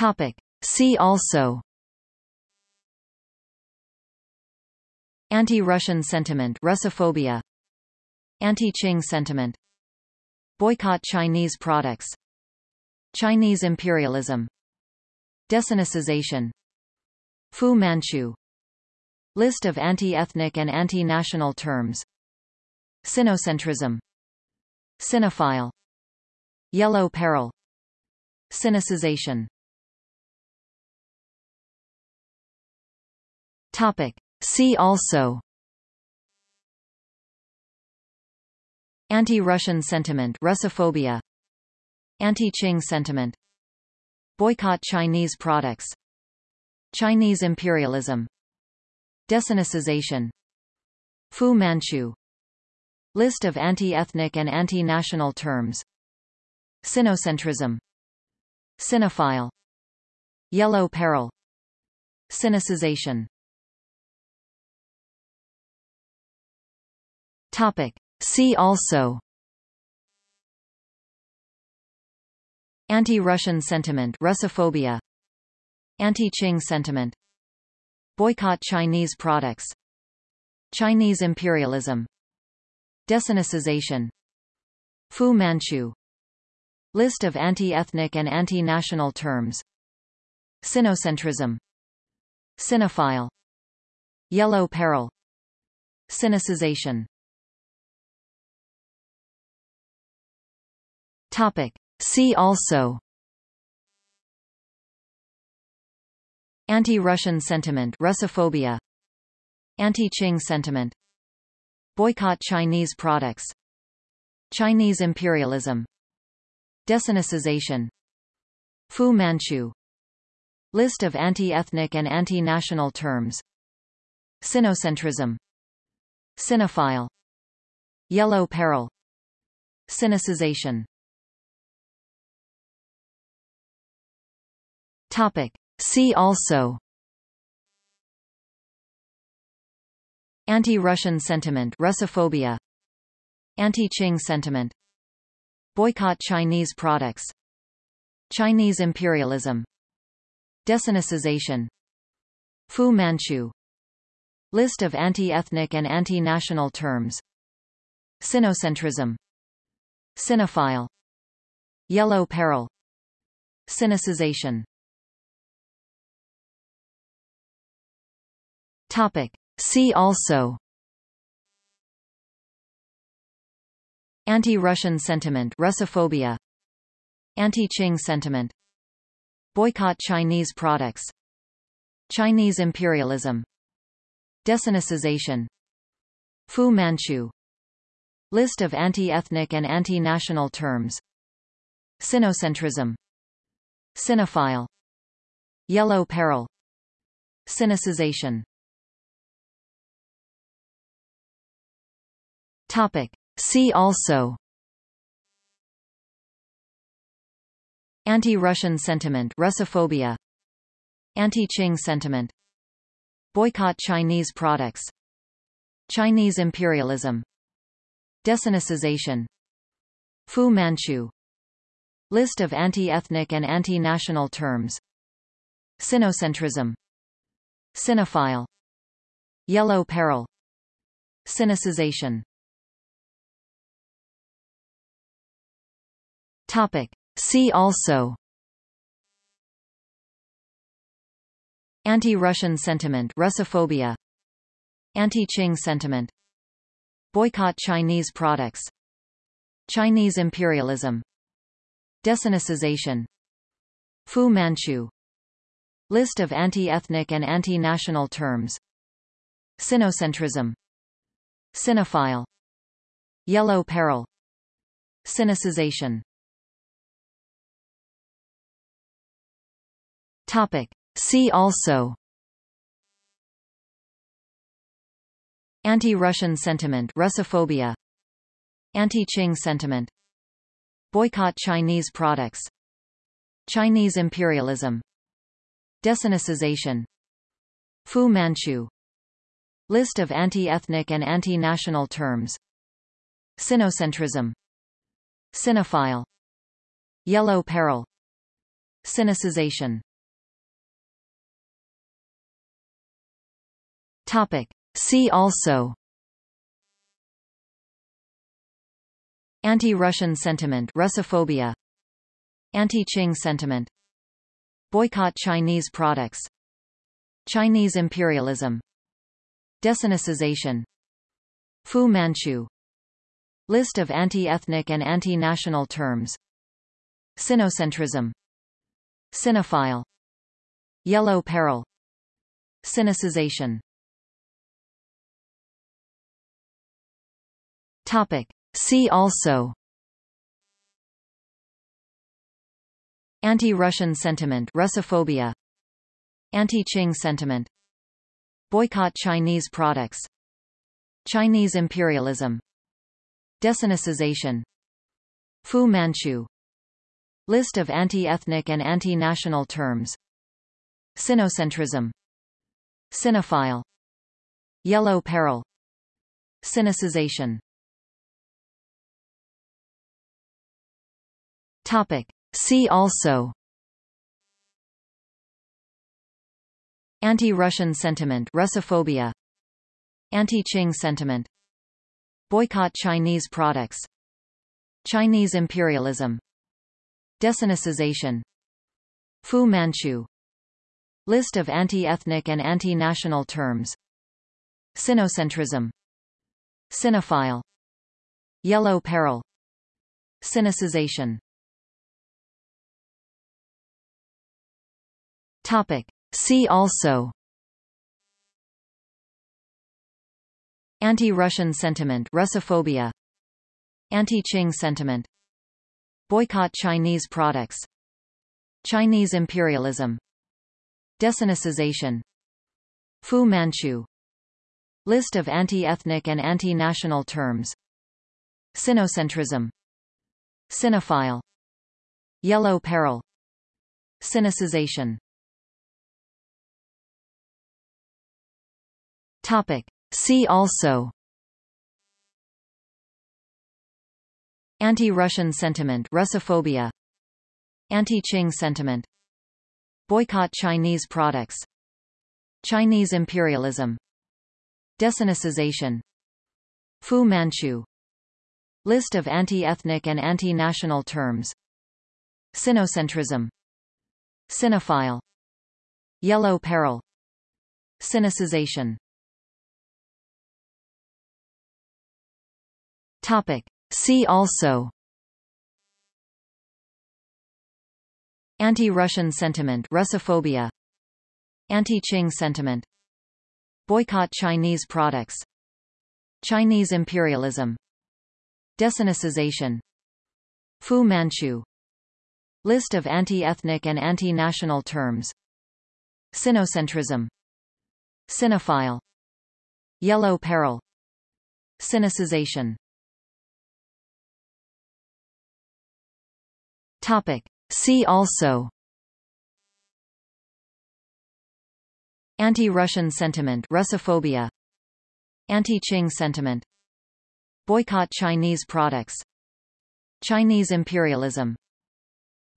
Topic. See also. Anti-Russian sentiment Russophobia. Anti-Qing sentiment. Boycott Chinese products. Chinese imperialism. Desinicization Fu Manchu. List of anti-ethnic and anti-national terms. Sinocentrism. Sinophile Yellow peril. Sinicization Topic. See also. Anti-Russian sentiment Russophobia. Anti-Qing sentiment. Boycott Chinese products. Chinese imperialism. Desinicization Fu Manchu. List of anti-ethnic and anti-national terms. Sinocentrism. Sinophile Yellow peril. Sinicization Topic. See also. Anti-Russian sentiment Russophobia. Anti-Qing sentiment. Boycott Chinese products. Chinese imperialism. Desinicization Fu Manchu. List of anti-ethnic and anti-national terms. Sinocentrism. Sinophile Yellow peril. Sinicization Topic. See also. Anti-Russian sentiment Russophobia. Anti-Qing sentiment. Boycott Chinese products. Chinese imperialism. Desinicization Fu Manchu. List of anti-ethnic and anti-national terms. Sinocentrism. Sinophile Yellow peril. Sinicization Topic. See also. Anti-Russian sentiment Russophobia. Anti-Qing sentiment. Boycott Chinese products. Chinese imperialism. Desinicization Fu Manchu. List of anti-ethnic and anti-national terms. Sinocentrism. Sinophile Yellow peril. Sinicization Topic. See also. Anti-Russian sentiment Russophobia. Anti-Qing sentiment. Boycott Chinese products. Chinese imperialism. Desinicization. Fu Manchu. List of anti-ethnic and anti-national terms. Sinocentrism. Sinophile Yellow peril. Sinicization Topic. See also. Anti-Russian sentiment Russophobia. Anti-Qing sentiment. Boycott Chinese products. Chinese imperialism. Desinicization Fu Manchu. List of anti-ethnic and anti-national terms. Sinocentrism. Sinophile Yellow peril. Sinicization Topic. See also. Anti-Russian sentiment Russophobia. Anti-Qing sentiment. Boycott Chinese products. Chinese imperialism. Desinicization. Fu Manchu. List of anti-ethnic and anti-national terms. Sinocentrism. Sinophile Yellow peril. Sinicization Topic. See also. Anti-Russian sentiment Russophobia. Anti-Qing sentiment. Boycott Chinese products. Chinese imperialism. Desinicization. Fu Manchu. List of anti-ethnic and anti-national terms. Sinocentrism. Sinophile Yellow peril. Sinicization Topic. See also. Anti-Russian sentiment Russophobia. Anti-Qing sentiment. Boycott Chinese products. Chinese imperialism. Desinicization. Fu Manchu. List of anti-ethnic and anti-national terms. Sinocentrism. Sinophile Yellow peril. Sinicization Topic. See also. Anti-Russian sentiment Russophobia. Anti-Qing sentiment. Boycott Chinese products. Chinese imperialism. Desinicization Fu Manchu. List of anti-ethnic and anti-national terms. Sinocentrism. Sinophile Yellow peril. Sinicization Topic. See also. Anti-Russian sentiment Russophobia. Anti-Qing sentiment. Boycott Chinese products. Chinese imperialism. Desinicization Fu Manchu. List of anti-ethnic and anti-national terms. Sinocentrism. Sinophile Yellow peril. Sinicization Topic. See also. Anti-Russian sentiment Russophobia. Anti-Qing sentiment. Boycott Chinese products. Chinese imperialism. Desinicization Fu Manchu. List of anti-ethnic and anti-national terms. Sinocentrism. Sinophile Yellow peril. Sinicization Topic. See also. Anti-Russian sentiment Russophobia. Anti-Qing sentiment. Boycott Chinese products. Chinese imperialism. Desinicization Fu Manchu. List of anti-ethnic and anti-national terms. Sinocentrism. Sinophile Yellow peril. Sinicization Topic. See also. Anti-Russian sentiment Russophobia. Anti-Qing sentiment. Boycott Chinese products. Chinese imperialism. Desinicization Fu Manchu. List of anti-ethnic and anti-national terms. Sinocentrism. Sinophile Yellow peril. Sinicization Topic. See also. Anti-Russian sentiment Russophobia. Anti-Qing sentiment. Boycott Chinese products. Chinese imperialism.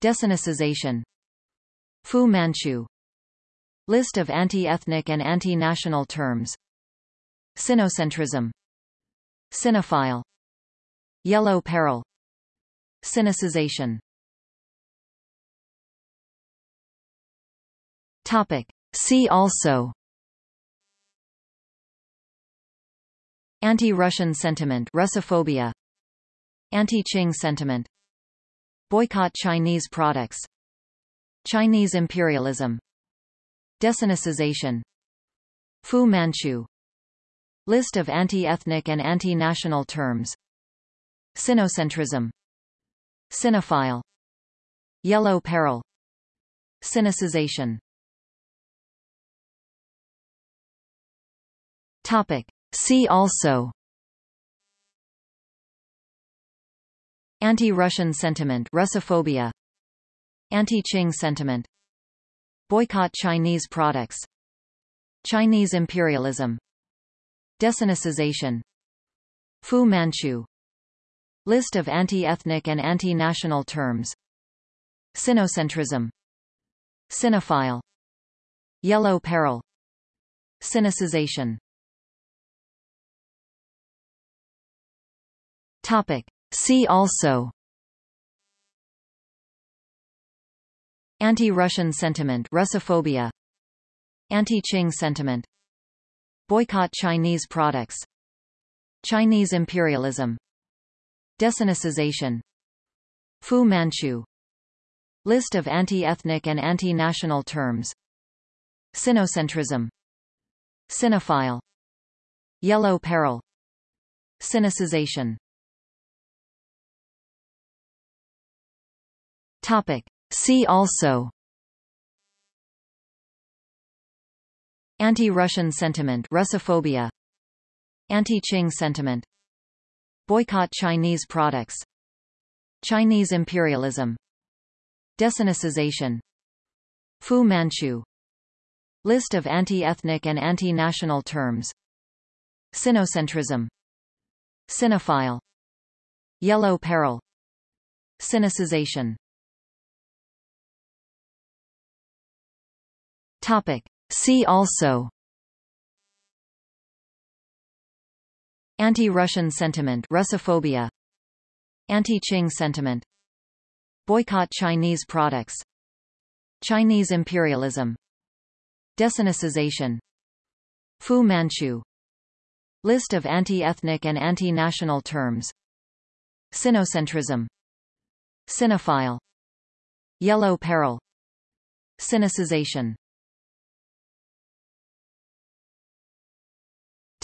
Desinicization Fu Manchu. List of anti-ethnic and anti-national terms. Sinocentrism. Sinophile Yellow peril. Sinicization Topic. See also. Anti-Russian sentiment Russophobia. Anti-Qing sentiment. Boycott Chinese products. Chinese imperialism. Desinicization Fu Manchu. List of anti-ethnic and anti-national terms. Sinocentrism. Sinophile Yellow peril. Sinicization Topic. See also. Anti-Russian sentiment Russophobia. Anti-Qing sentiment. Boycott Chinese products. Chinese imperialism. Desinicization Fu Manchu. List of anti-ethnic and anti-national terms. Sinocentrism. Sinophile Yellow peril. Sinicization Topic. See also. Anti-Russian sentiment Russophobia. Anti-Qing sentiment. Boycott Chinese products. Chinese imperialism. Desinicization Fu Manchu. List of anti-ethnic and anti-national terms. Sinocentrism. Sinophile Yellow peril. Sinicization Topic. See also. Anti-Russian sentiment Russophobia. Anti-Qing sentiment. Boycott Chinese products. Chinese imperialism. Desinicization. Fu Manchu. List of anti-ethnic and anti-national terms. Sinocentrism. Sinophile Yellow peril. Sinicization Topic. See also. Anti-Russian sentiment Russophobia. Anti-Qing sentiment. Boycott Chinese products. Chinese imperialism. Desinicization. Fu Manchu. List of anti-ethnic and anti-national terms. Sinocentrism. Sinophile Yellow peril. Sinicization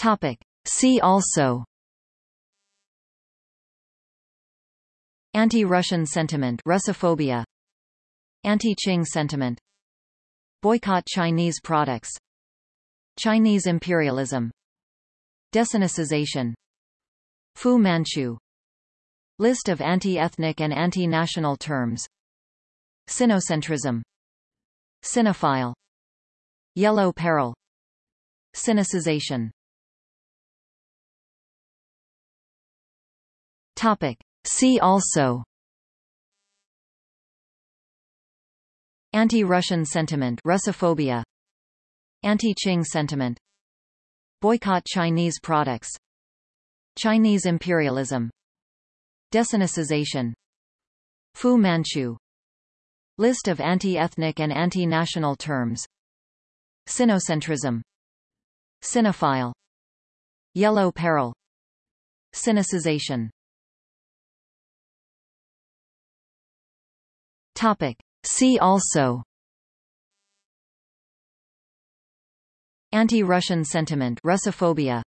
Topic. See also. Anti-Russian sentiment Russophobia. Anti-Qing sentiment. Boycott Chinese products. Chinese imperialism. Desinicization. Fu Manchu. List of anti-ethnic and anti-national terms. Sinocentrism. Sinophile Yellow peril. Sinicization Topic. See also. Anti-Russian sentiment Russophobia. Anti-Qing sentiment. Boycott Chinese products. Chinese imperialism. Desinicization Fu Manchu. List of anti-ethnic and anti-national terms. Sinocentrism. Sinophile Yellow peril. Sinicization Topic. See also. Anti-Russian sentiment Russophobia.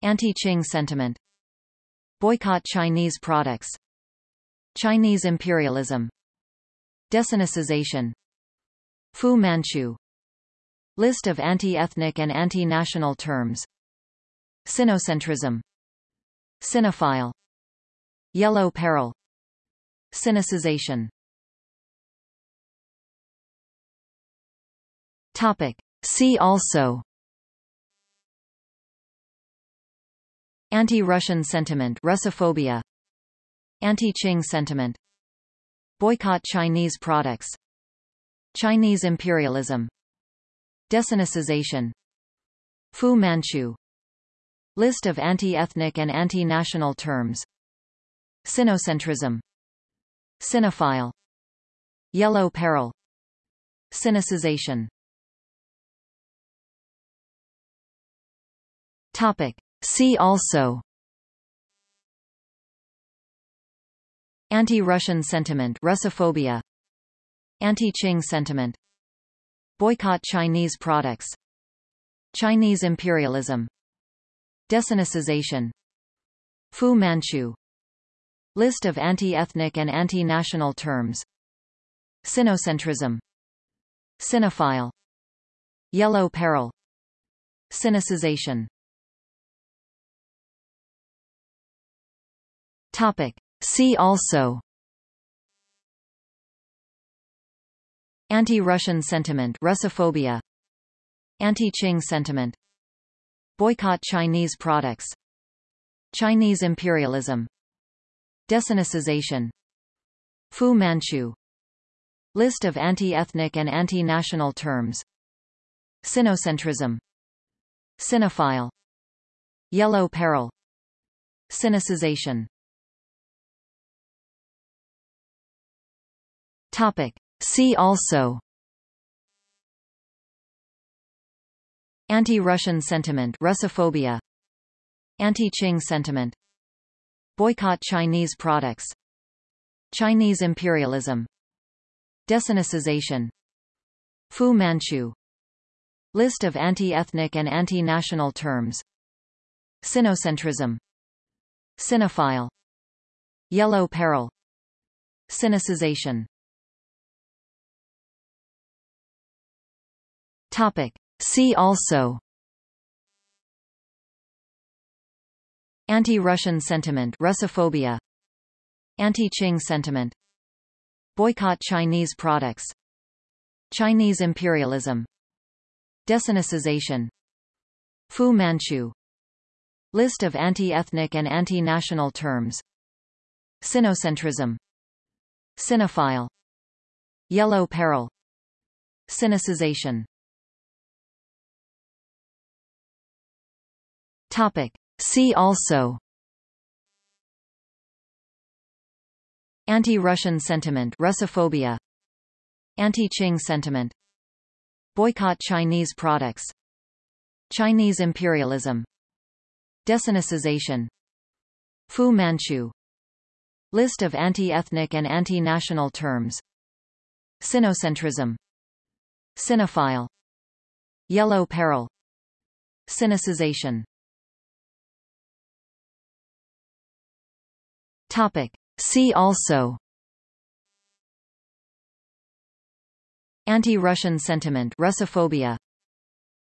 Anti-Qing sentiment. Boycott Chinese products. Chinese imperialism. Desinicization Fu Manchu. List of anti-ethnic and anti-national terms. Sinocentrism. Sinophile Yellow peril. Sinicization Topic. See also. Anti-Russian sentiment Russophobia. Anti-Qing sentiment. Boycott Chinese products. Chinese imperialism. Desinicization Fu Manchu. List of anti-ethnic and anti-national terms. Sinocentrism. Sinophile Yellow peril. Sinicization Topic. See also. Anti-Russian sentiment Russophobia. Anti-Qing sentiment. Boycott Chinese products. Chinese imperialism. Desinicization Fu Manchu. List of anti-ethnic and anti-national terms. Sinocentrism. Sinophile Yellow peril. Sinicization Topic. See also. Anti-Russian sentiment Russophobia. Anti-Qing sentiment. Boycott Chinese products. Chinese imperialism. Desinicization Fu Manchu. List of anti-ethnic and anti-national terms. Sinocentrism. Sinophile Yellow peril. Sinicization Topic. See also. Anti-Russian sentiment Russophobia. Anti-Qing sentiment. Boycott Chinese products. Chinese imperialism. Desinicization Fu Manchu. List of anti-ethnic and anti-national terms. Sinocentrism. Sinophile Yellow peril. Sinicization Topic. See also. Anti-Russian sentiment Russophobia. Anti-Qing sentiment. Boycott Chinese products. Chinese imperialism. Desinicization Fu Manchu. List of anti-ethnic and anti-national terms. Sinocentrism. Sinophile Yellow peril. Sinicization Topic. See also. Anti-Russian sentiment Russophobia. Anti-Qing sentiment. Boycott Chinese products. Chinese imperialism. Desinicization Fu Manchu. List of anti-ethnic and anti-national terms. Sinocentrism. Sinophile Yellow peril. Sinicization Topic. See also. Anti-Russian sentiment Russophobia.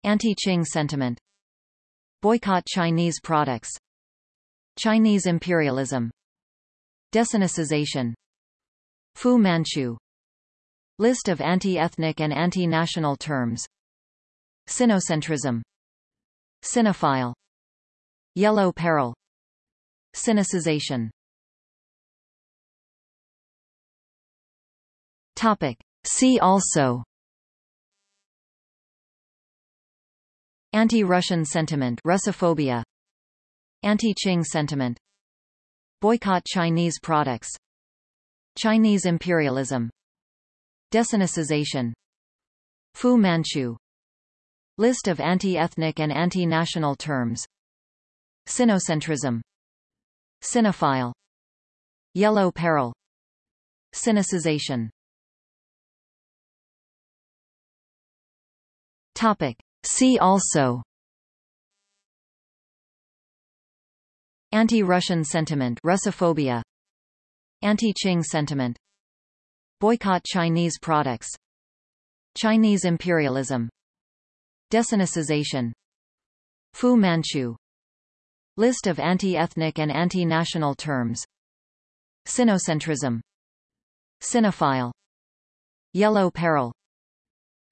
Anti-Qing sentiment. Boycott Chinese products. Chinese imperialism. Desinicization Fu Manchu. List of anti-ethnic and anti-national terms. Sinocentrism. Sinophile Yellow peril. Sinicization Topic. See also. Anti-Russian sentiment Russophobia. Anti-Qing sentiment. Boycott Chinese products. Chinese imperialism. Desinicization Fu Manchu. List of anti-ethnic and anti-national terms. Sinocentrism. Sinophile Yellow peril. Sinicization Topic. See also. Anti-Russian sentiment Russophobia. Anti-Qing sentiment. Boycott Chinese products. Chinese imperialism. Desinicization. Fu Manchu. List of anti-ethnic and anti-national terms. Sinocentrism. Sinophile Yellow peril.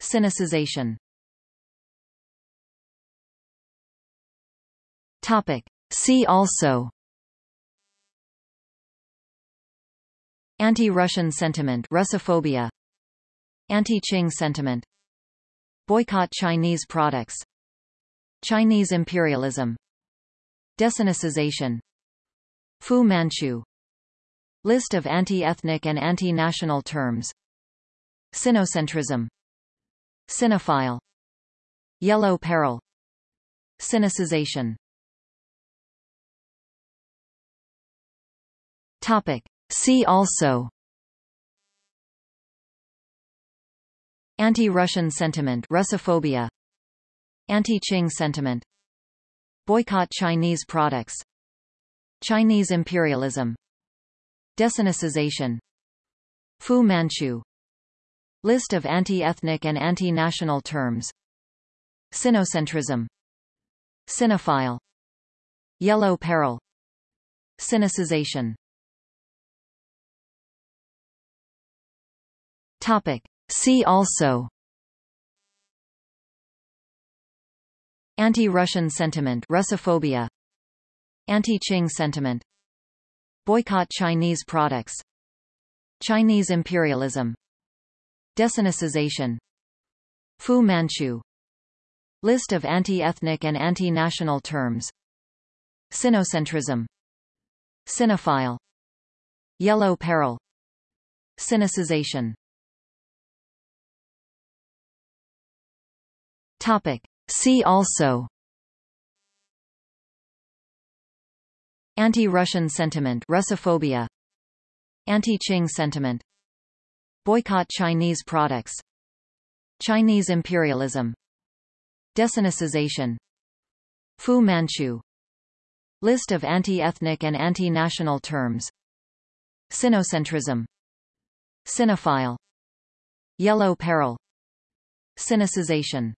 Sinicization Topic. See also. Anti-Russian sentiment Russophobia. Anti-Qing sentiment. Boycott Chinese products. Chinese imperialism. Desinicization. Fu Manchu. List of anti-ethnic and anti-national terms. Sinocentrism. Sinophile Yellow peril. Sinicization Topic. See also. Anti-Russian sentiment Russophobia. Anti-Qing sentiment. Boycott Chinese products. Chinese imperialism. Desinicization. Fu Manchu. List of anti-ethnic and anti-national terms. Sinocentrism. Sinophile Yellow peril. Sinicization Topic. See also. Anti-Russian sentiment Russophobia. Anti-Qing sentiment. Boycott Chinese products. Chinese imperialism. Desinicization Fu Manchu. List of anti-ethnic and anti-national terms. Sinocentrism. Sinophile Yellow peril. Sinicization Topic. See also Anti-Russian sentiment Russophobia Anti-Qing sentiment Boycott Chinese products Chinese imperialism Desinicization Fu Manchu List of anti-ethnic and anti-national terms Sinocentrism Sinophile Yellow peril Sinicization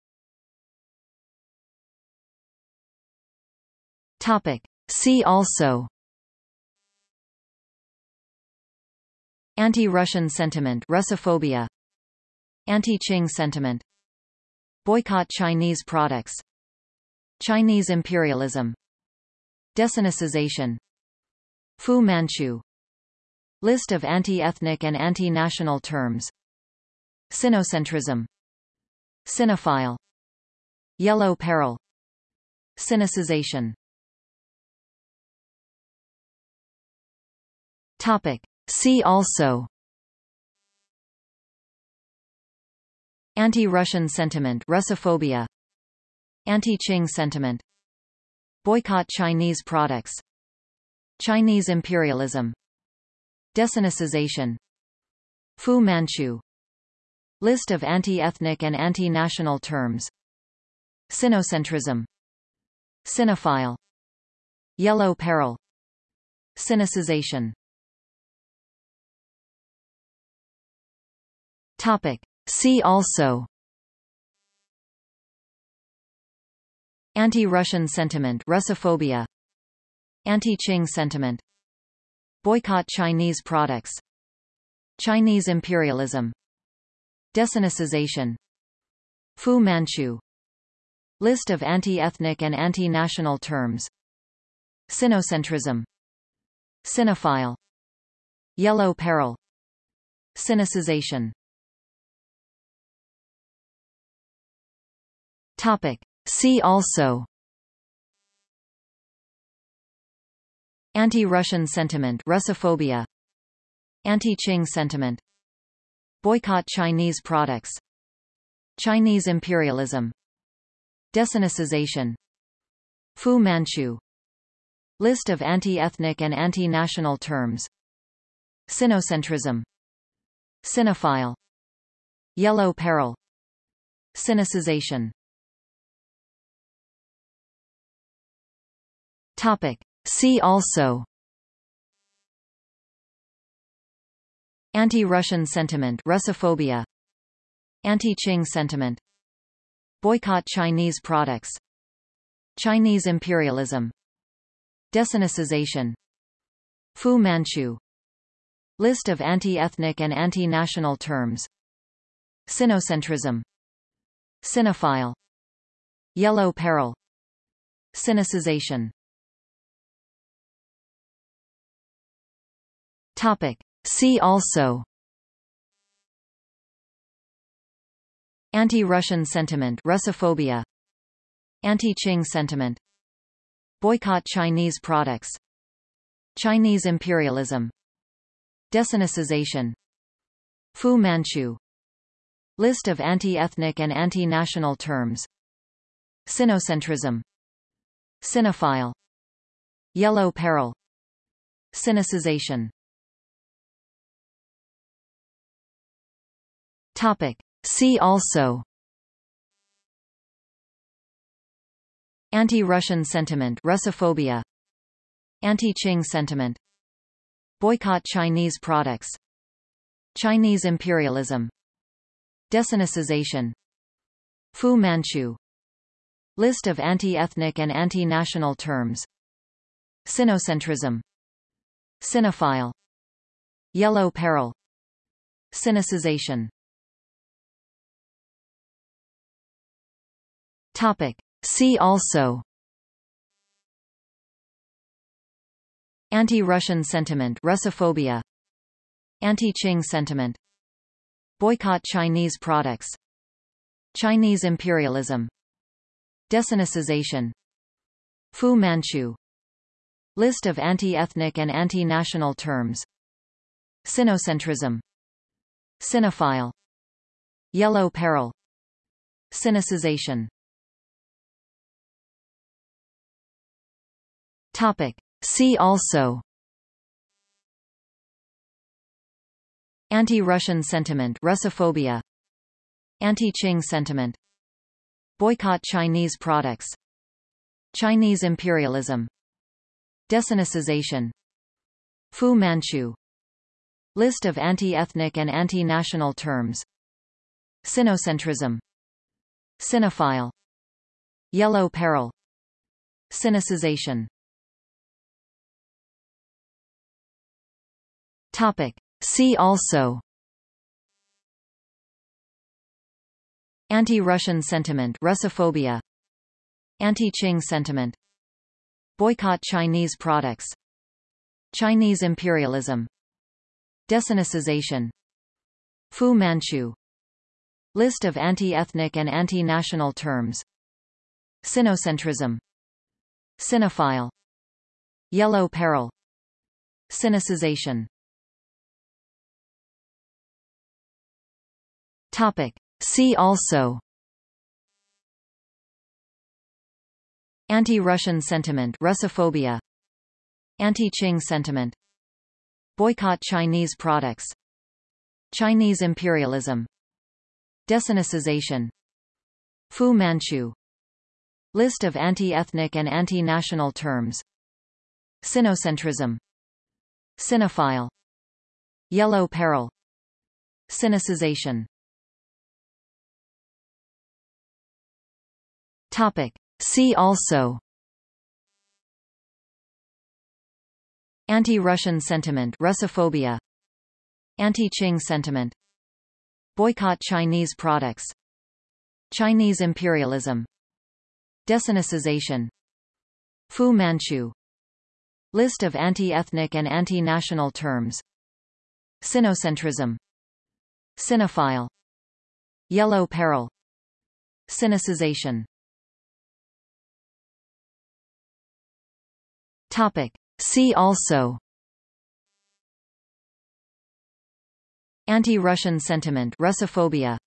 Topic. See also. Anti-Russian sentiment Russophobia. Anti-Qing sentiment. Boycott Chinese products. Chinese imperialism. Desinicization Fu Manchu. List of anti-ethnic and anti-national terms. Sinocentrism. Sinophile Yellow peril. Sinicization Topic. See also Anti-Russian sentiment Russophobia. Anti-Qing sentiment. Boycott Chinese products. Chinese imperialism. Desinicization Fu Manchu. List of anti-ethnic and anti-national terms. Sinocentrism. Sinophile Yellow peril. Sinicization Topic. See also. Anti-Russian sentiment Russophobia. Anti-Qing sentiment. Boycott Chinese products. Chinese imperialism. Desinicization Fu Manchu. List of anti-ethnic and anti-national terms. Sinocentrism. Sinophile Yellow peril. Sinicization Topic. See also. Anti-Russian sentiment Russophobia. Anti-Qing sentiment. Boycott Chinese products. Chinese imperialism. Desinicization Fu Manchu. List of anti-ethnic and anti-national terms. Sinocentrism. Sinophile Yellow peril. Sinicization Topic. See also. Anti-Russian sentiment Russophobia. Anti-Qing sentiment. Boycott Chinese products. Chinese imperialism. Desinicization Fu Manchu. List of anti-ethnic and anti-national terms. Sinocentrism. Sinophile Yellow peril. Sinicization Topic. See also. Anti-Russian sentiment Russophobia. Anti-Qing sentiment. Boycott Chinese products. Chinese imperialism. Desinicization Fu Manchu. List of anti-ethnic and anti-national terms. Sinocentrism. Sinophile Yellow peril. Sinicization Topic. See also. Anti-Russian sentiment Russophobia. Anti-Qing sentiment. Boycott Chinese products. Chinese imperialism. Desinicization Fu Manchu. List of anti-ethnic and anti-national terms. Sinocentrism. Sinophile Yellow peril. Sinicization Topic. See also. Anti-Russian sentiment Russophobia. Anti-Qing sentiment. Boycott Chinese products. Chinese imperialism. Desinicization Fu Manchu. List of anti-ethnic and anti-national terms. Sinocentrism. Sinophile Yellow peril. Sinicization Topic. See also. Anti-Russian sentiment Russophobia. Anti-Qing sentiment. Boycott Chinese products. Chinese imperialism. Desinicization. Fu Manchu. List of anti-ethnic and anti-national terms. Sinocentrism. Sinophile Yellow peril. Sinicization Topic. See also. Anti-Russian sentiment Russophobia. Anti-Qing sentiment. Boycott Chinese products. Chinese imperialism. Desinicization. Fu Manchu. List of anti-ethnic and anti-national terms. Sinocentrism. Sinophile Yellow peril. Sinicization Topic. See also. Anti-Russian sentiment Russophobia. Anti-Qing sentiment. Boycott Chinese products. Chinese imperialism. Desinicization Fu Manchu. List of anti-ethnic and anti-national terms. Sinocentrism. Sinophile Yellow peril. Sinicization Topic. See also. Anti-Russian sentiment Russophobia. Anti-Qing sentiment. Boycott Chinese products. Chinese imperialism. Desinicization Fu Manchu. List of anti-ethnic and anti-national terms. Sinocentrism. Sinophile Yellow peril. Sinicization Topic. See also. Anti-Russian sentiment Russophobia.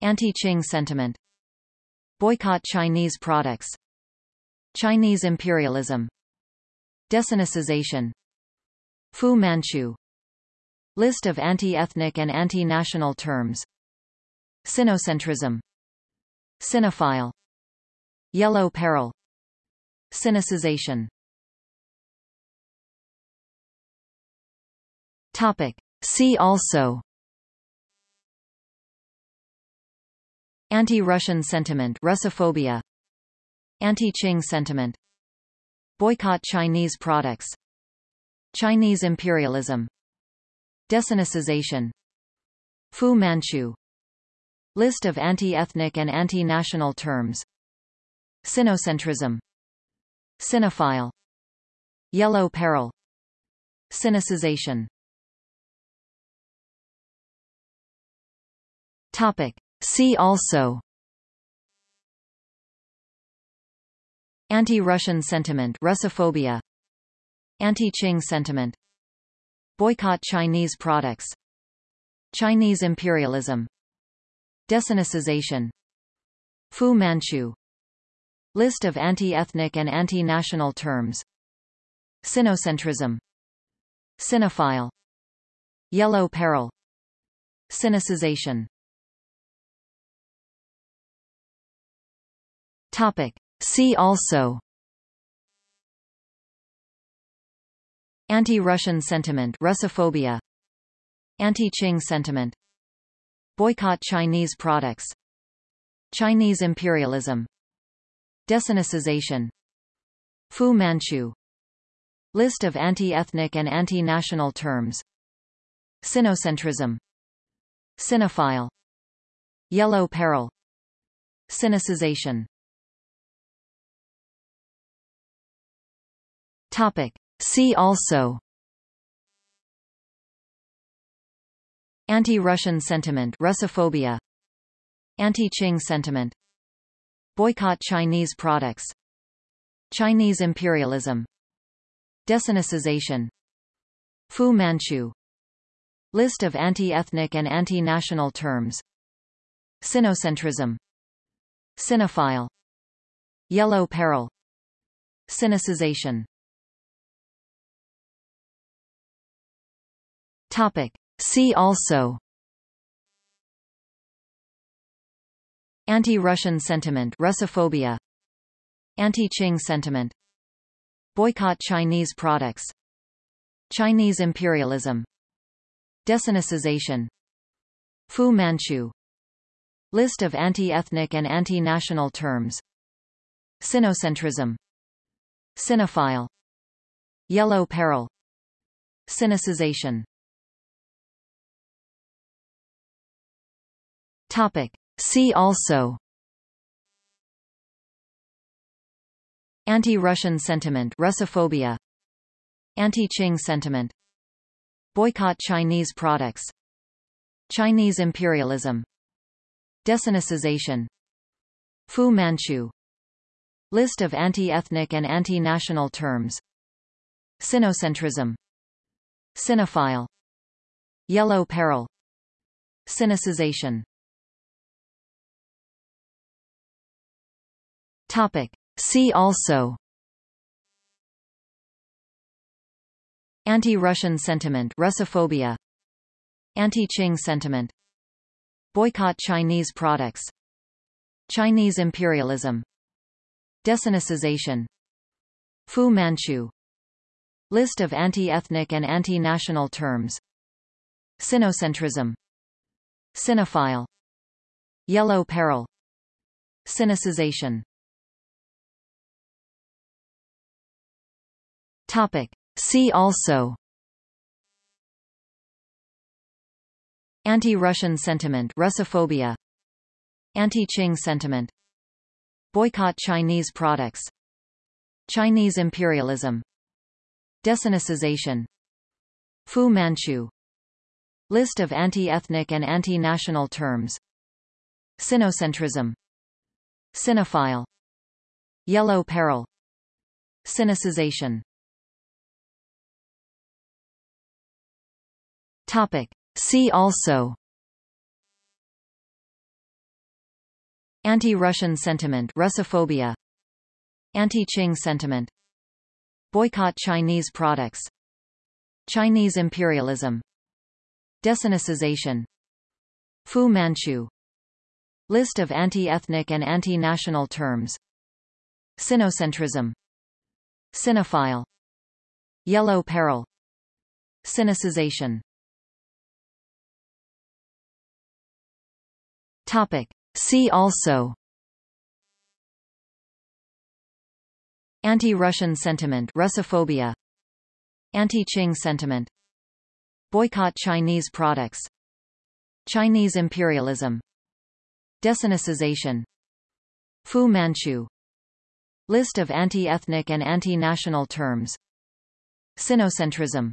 Anti-Qing sentiment. Boycott Chinese products. Chinese imperialism. Desinicization Fu Manchu. List of anti-ethnic and anti-national terms. Sinocentrism. Sinophile Yellow peril. Sinicization Topic. See also. Anti-Russian sentiment Russophobia. Anti-Qing sentiment. Boycott Chinese products. Chinese imperialism. Desinicization Fu Manchu. List of anti-ethnic and anti-national terms. Sinocentrism. Sinophile Yellow peril. Sinicization Topic. See also. Anti-Russian sentiment Russophobia. Anti-Qing sentiment. Boycott Chinese products. Chinese imperialism. Desinicization Fu Manchu. List of anti-ethnic and anti-national terms. Sinocentrism. Sinophile Yellow peril. Sinicization Topic. See also. Anti-Russian sentiment Russophobia. Anti-Qing sentiment. Boycott Chinese products. Chinese imperialism. Desinicization Fu Manchu. List of anti-ethnic and anti-national terms. Sinocentrism. Sinophile Yellow peril. Sinicization Topic. See also. Anti-Russian sentiment Russophobia. Anti-Qing sentiment. Boycott Chinese products. Chinese imperialism. Desinicization Fu Manchu. List of anti-ethnic and anti-national terms. Sinocentrism. Sinophile Yellow peril. Sinicization Topic. See also. Anti-Russian sentiment Russophobia. Anti-Qing sentiment. Boycott Chinese products. Chinese imperialism. Desinicization Fu Manchu. List of anti-ethnic and anti-national terms. Sinocentrism. Sinophile Yellow peril. Sinicization Topic. See also. Anti-Russian sentiment Russophobia. Anti-Qing sentiment. Boycott Chinese products. Chinese imperialism. Desinicization. Fu Manchu. List of anti-ethnic and anti-national terms. Sinocentrism. Sinophile Yellow peril. Sinicization Topic. See also. Anti-Russian sentiment Russophobia. Anti-Qing sentiment. Boycott Chinese products. Chinese imperialism. Desinicization Fu Manchu. List of anti-ethnic and anti-national terms. Sinocentrism. Sinophile Yellow peril. Sinicization Topic. See also. Anti-Russian sentiment Russophobia. Anti-Qing sentiment. Boycott Chinese products. Chinese imperialism. Desinicization. Fu Manchu. List of anti-ethnic and anti-national terms. Sinocentrism. Sinophile Yellow peril. Sinicization Topic. See also. Anti-Russian sentiment Russophobia. Anti-Qing sentiment. Boycott Chinese products. Chinese imperialism. Desinicization. Fu Manchu. List of anti-ethnic and anti-national terms. Sinocentrism. Sinophile Yellow peril. Sinicization Topic. See also. Anti-Russian sentiment Russophobia. Anti-Qing sentiment. Boycott Chinese products. Chinese imperialism. Desinicization. Fu Manchu. List of anti-ethnic and anti-national terms. Sinocentrism.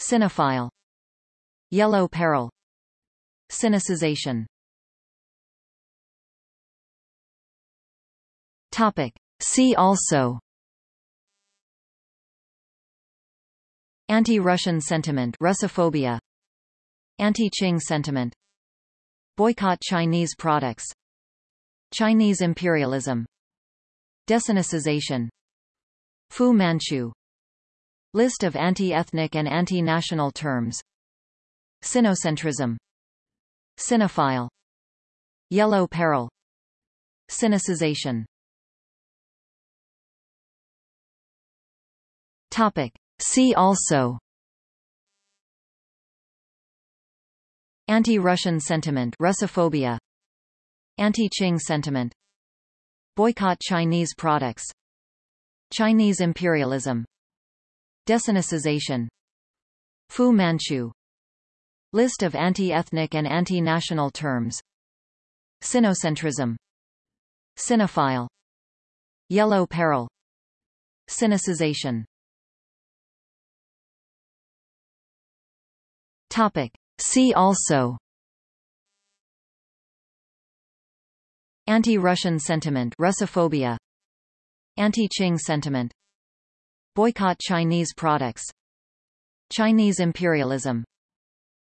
Sinophile Yellow peril. Sinicization Topic. See also. Anti-Russian sentiment Russophobia. Anti-Qing sentiment. Boycott Chinese products. Chinese imperialism. Desinicization Fu Manchu. List of anti-ethnic and anti-national terms. Sinocentrism. Sinophile Yellow peril. Sinicization Topic. See also. Anti-Russian sentiment Russophobia. Anti-Qing sentiment. Boycott Chinese products. Chinese imperialism. Desinicization Fu Manchu. List of anti-ethnic and anti-national terms. Sinocentrism. Sinophile Yellow peril. Sinicization Topic. See also. Anti-Russian sentiment Russophobia. Anti-Qing sentiment. Boycott Chinese products. Chinese imperialism.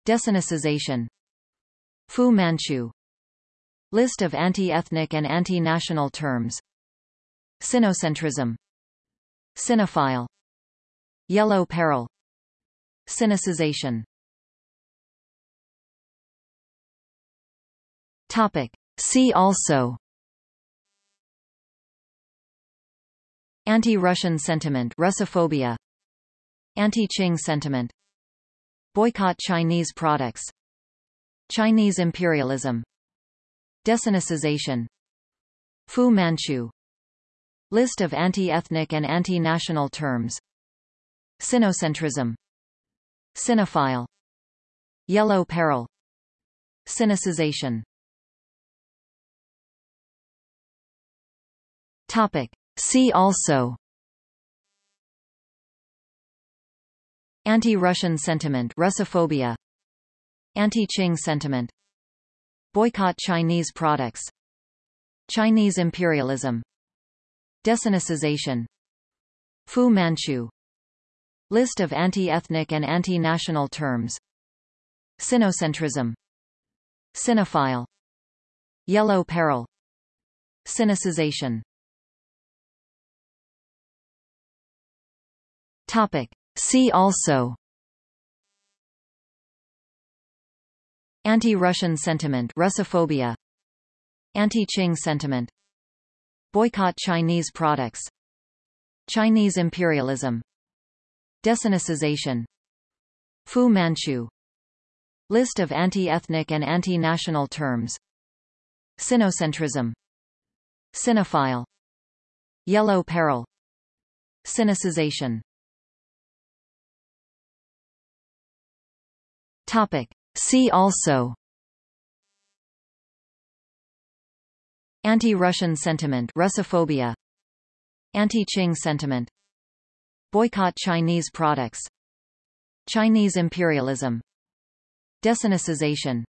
Desinicization Fu Manchu. List of anti-ethnic and anti-national terms. Sinocentrism. Sinophile Yellow peril. Sinicization Topic. See also. Anti-Russian sentiment Russophobia. Anti-Qing sentiment. Boycott Chinese products. Chinese imperialism. Desinicization Fu Manchu. List of anti-ethnic and anti-national terms. Sinocentrism. Sinophile Yellow peril. Sinicization Topic. See also. Anti-Russian sentiment Russophobia. Anti-Qing sentiment. Boycott Chinese products. Chinese imperialism. Desinicization Fu Manchu. List of anti-ethnic and anti-national terms. Sinocentrism. Sinophile Yellow peril. Sinicization Topic. See also. Anti-Russian sentiment Russophobia. Anti-Qing sentiment. Boycott Chinese products. Chinese imperialism. Desinicization Fu Manchu. List of anti-ethnic and anti-national terms. Sinocentrism. Sinophile Yellow peril. Sinicization Topic. See also. Anti-Russian sentiment Russophobia. Anti-Qing sentiment. Boycott Chinese products. Chinese imperialism. Desinicization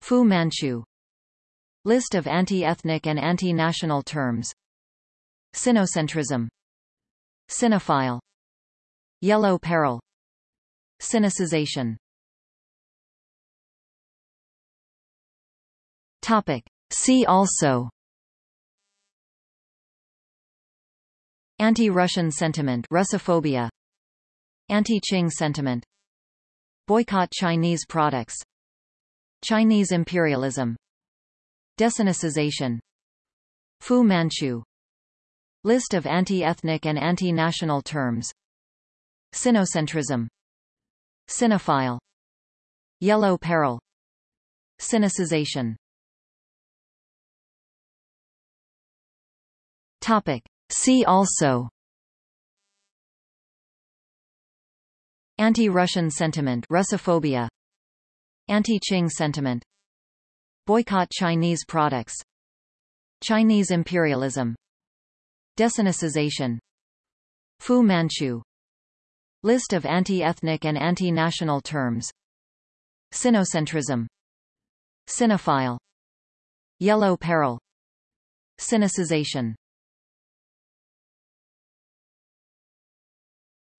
Fu Manchu. List of anti-ethnic and anti-national terms. Sinocentrism. Sinophile Yellow peril. Sinicization Topic. See also. Anti-Russian sentiment Russophobia. Anti-Qing sentiment. Boycott Chinese products. Chinese imperialism. Desinicization Fu Manchu. List of anti-ethnic and anti-national terms. Sinocentrism. Sinophile Yellow peril. Sinicization Topic. See also. Anti-Russian sentiment Russophobia. Anti-Qing sentiment. Boycott Chinese products. Chinese imperialism. Desinicization Fu Manchu. List of anti-ethnic and anti-national terms. Sinocentrism. Sinophile Yellow peril. Sinicization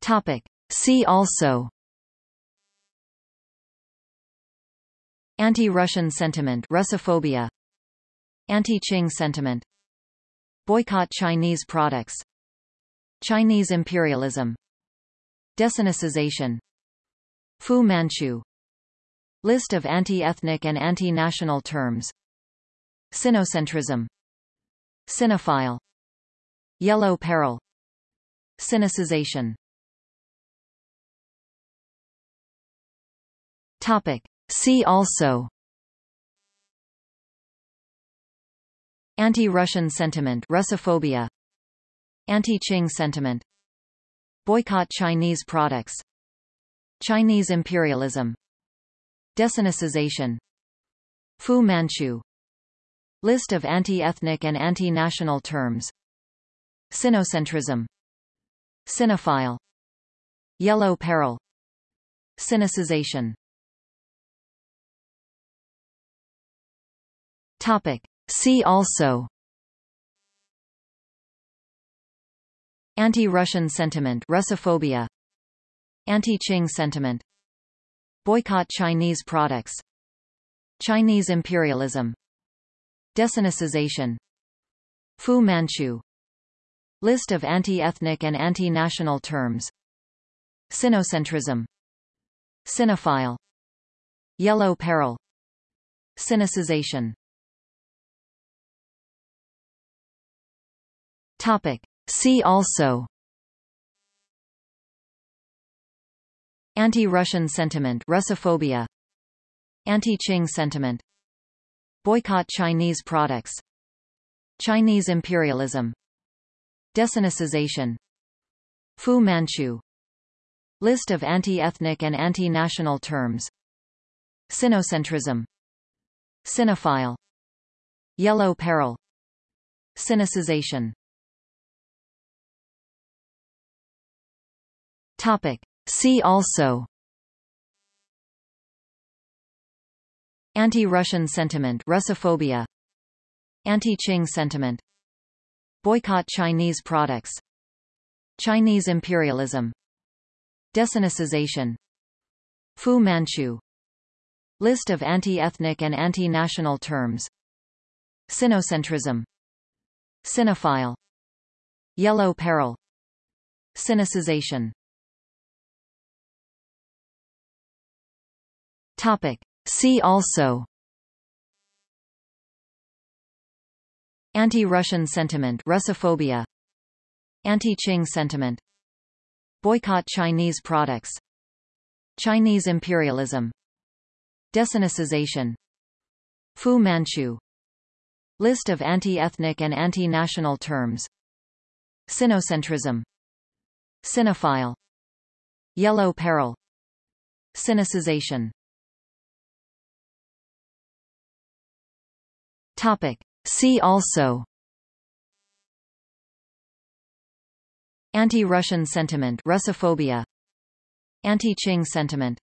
Topic. See also. Anti-Russian sentiment Russophobia. Anti-Qing sentiment. Boycott Chinese products. Chinese imperialism. Desinicization Fu Manchu. List of anti-ethnic and anti-national terms. Sinocentrism. Sinophile Yellow peril. Sinicization Topic. See also. Anti-Russian sentiment Russophobia. Anti-Qing sentiment. Boycott Chinese products. Chinese imperialism. Desinicization. Fu Manchu. List of anti-ethnic and anti-national terms. Sinocentrism. Sinophile Yellow peril. Sinicization Topic. See also. Anti-Russian sentiment Russophobia. Anti-Qing sentiment. Boycott Chinese products. Chinese imperialism. Desinicization. Fu Manchu. List of anti-ethnic and anti-national terms. Sinocentrism. Sinophile Yellow peril. Sinicization Topic. See also. Anti-Russian sentiment Russophobia. Anti-Qing sentiment. Boycott Chinese products. Chinese imperialism. Desinicization Fu Manchu. List of anti-ethnic and anti-national terms. Sinocentrism. Sinophile Yellow peril. Sinicization Topic. See also. Anti-Russian sentiment Russophobia. Anti-Qing sentiment. Boycott Chinese products. Chinese imperialism. Desinicization Fu Manchu. List of anti-ethnic and anti-national terms. Sinocentrism. Sinophile Yellow peril. Sinicization Topic. See also. Anti-Russian sentiment Russophobia. Anti-Qing sentiment. Boycott Chinese products. Chinese imperialism. Desinicization Fu Manchu. List of anti-ethnic and anti-national terms. Sinocentrism. Sinophile Yellow peril. Sinicization Topic. See also. Anti-Russian sentiment Russophobia. Anti-Qing sentiment.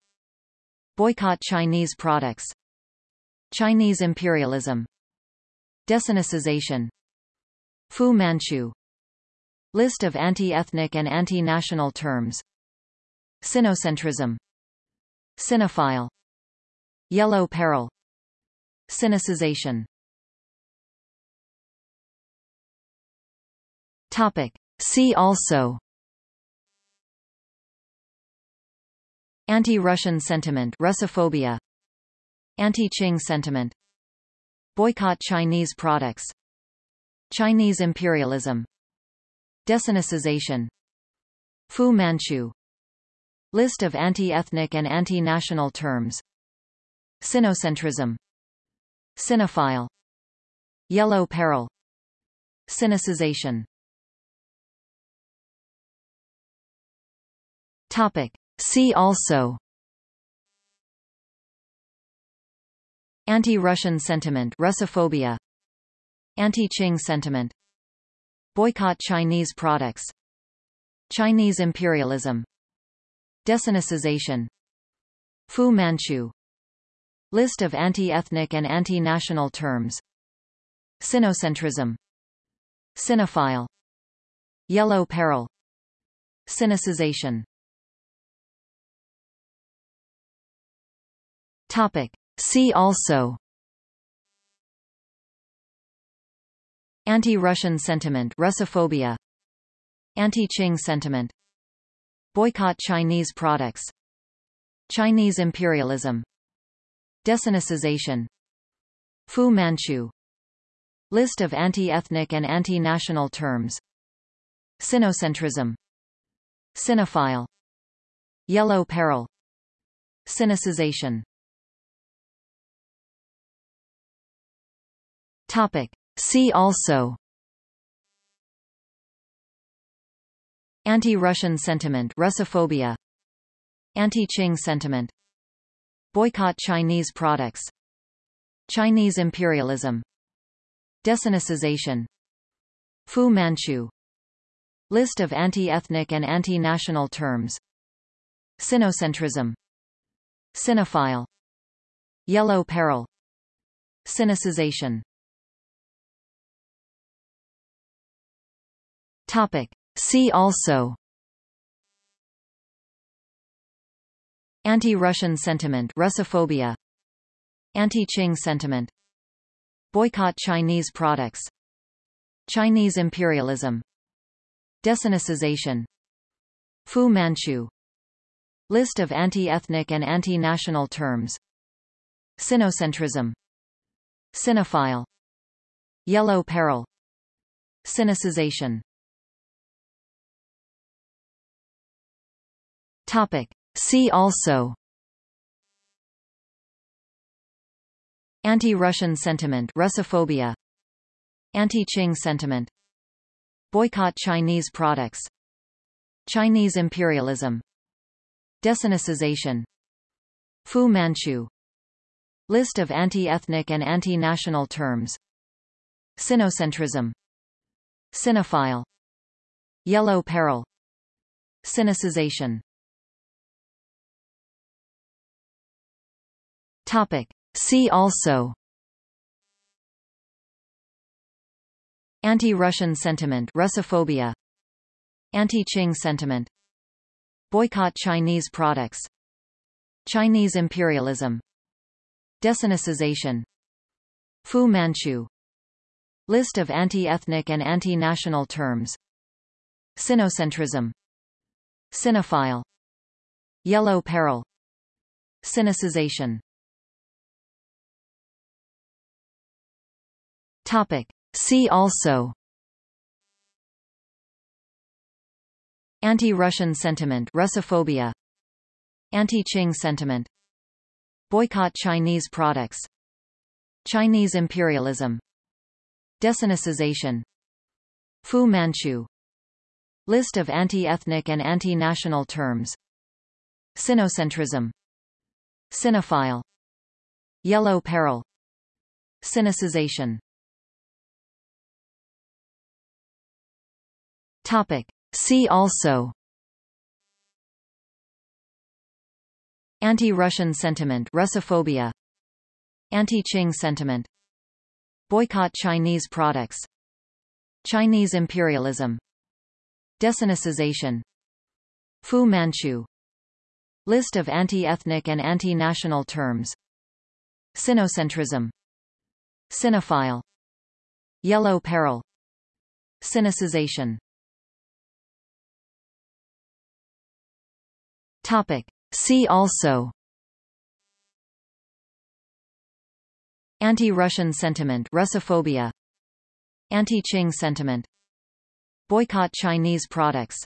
Boycott Chinese products. Chinese imperialism. Desinicization Fu Manchu. List of anti-ethnic and anti-national terms. Sinocentrism. Sinophile Yellow peril. Sinicization Topic. See also. Anti-Russian sentiment Russophobia. Anti-Qing sentiment. Boycott Chinese products. Chinese imperialism. Desinicization Fu Manchu. List of anti-ethnic and anti-national terms. Sinocentrism. Sinophile Yellow peril. Sinicization Topic. See also. Anti-Russian sentiment Russophobia. Anti-Qing sentiment. Boycott Chinese products. Chinese imperialism. Desinicization Fu Manchu. List of anti-ethnic and anti-national terms. Sinocentrism. Sinophile Yellow peril. Sinicization Topic. See also. Anti-Russian sentiment Russophobia. Anti-Qing sentiment. Boycott Chinese products. Chinese imperialism. Desinicization Fu Manchu. List of anti-ethnic and anti-national terms. Sinocentrism. Sinophile Yellow peril. Sinicization Topic. See also. Anti-Russian sentiment Russophobia. Anti-Qing sentiment. Boycott Chinese products. Chinese imperialism. Desinicization Fu Manchu. List of anti-ethnic and anti-national terms. Sinocentrism. Sinophile Yellow peril. Sinicization Topic. See also. Anti-Russian sentiment Russophobia. Anti-Qing sentiment. Boycott Chinese products. Chinese imperialism. Desinicization. Fu Manchu. List of anti-ethnic and anti-national terms. Sinocentrism. Sinophile Yellow peril. Sinicization Topic. See also. Anti-Russian sentiment Russophobia. Anti-Qing sentiment. Boycott Chinese products. Chinese imperialism. Desinicization Fu Manchu. List of anti-ethnic and anti-national terms. Sinocentrism. Sinophile Yellow peril. Sinicization Topic. See also. Anti-Russian sentiment Russophobia. Anti-Qing sentiment. Boycott Chinese products. Chinese imperialism. Desinicization. Fu Manchu. List of anti-ethnic and anti-national terms. Sinocentrism. Sinophile Yellow peril. Sinicization Topic. See also. Anti-Russian sentiment Russophobia. Anti-Qing sentiment. Boycott Chinese products. Chinese imperialism. Desinicization. Fu Manchu. List of anti-ethnic and anti-national terms. Sinocentrism. Sinophile Yellow peril. Sinicization Topic. See also. Anti-Russian sentiment Russophobia. Anti-Qing sentiment. Boycott Chinese products. Chinese imperialism. Desinicization. Fu Manchu. List of anti-ethnic and anti-national terms. Sinocentrism. Sinophile Yellow peril. Sinicization Topic. See also. Anti-Russian sentiment Russophobia. Anti-Qing sentiment. Boycott Chinese products.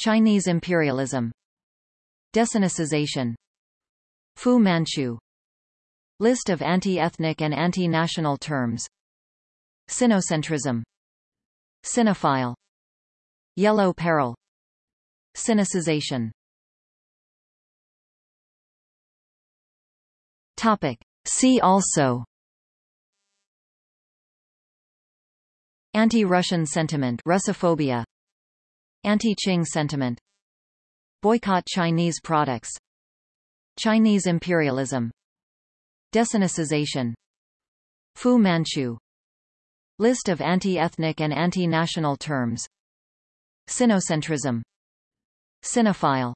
Chinese imperialism. Desinicization Fu Manchu. List of anti-ethnic and anti-national terms. Sinocentrism. Sinophile Yellow peril. Sinicization Topic. See also Anti-Russian sentiment Russophobia Anti-Qing sentiment Boycott Chinese products Chinese imperialism Desinicization Fu Manchu List of anti-ethnic and anti-national terms Sinocentrism Sinophile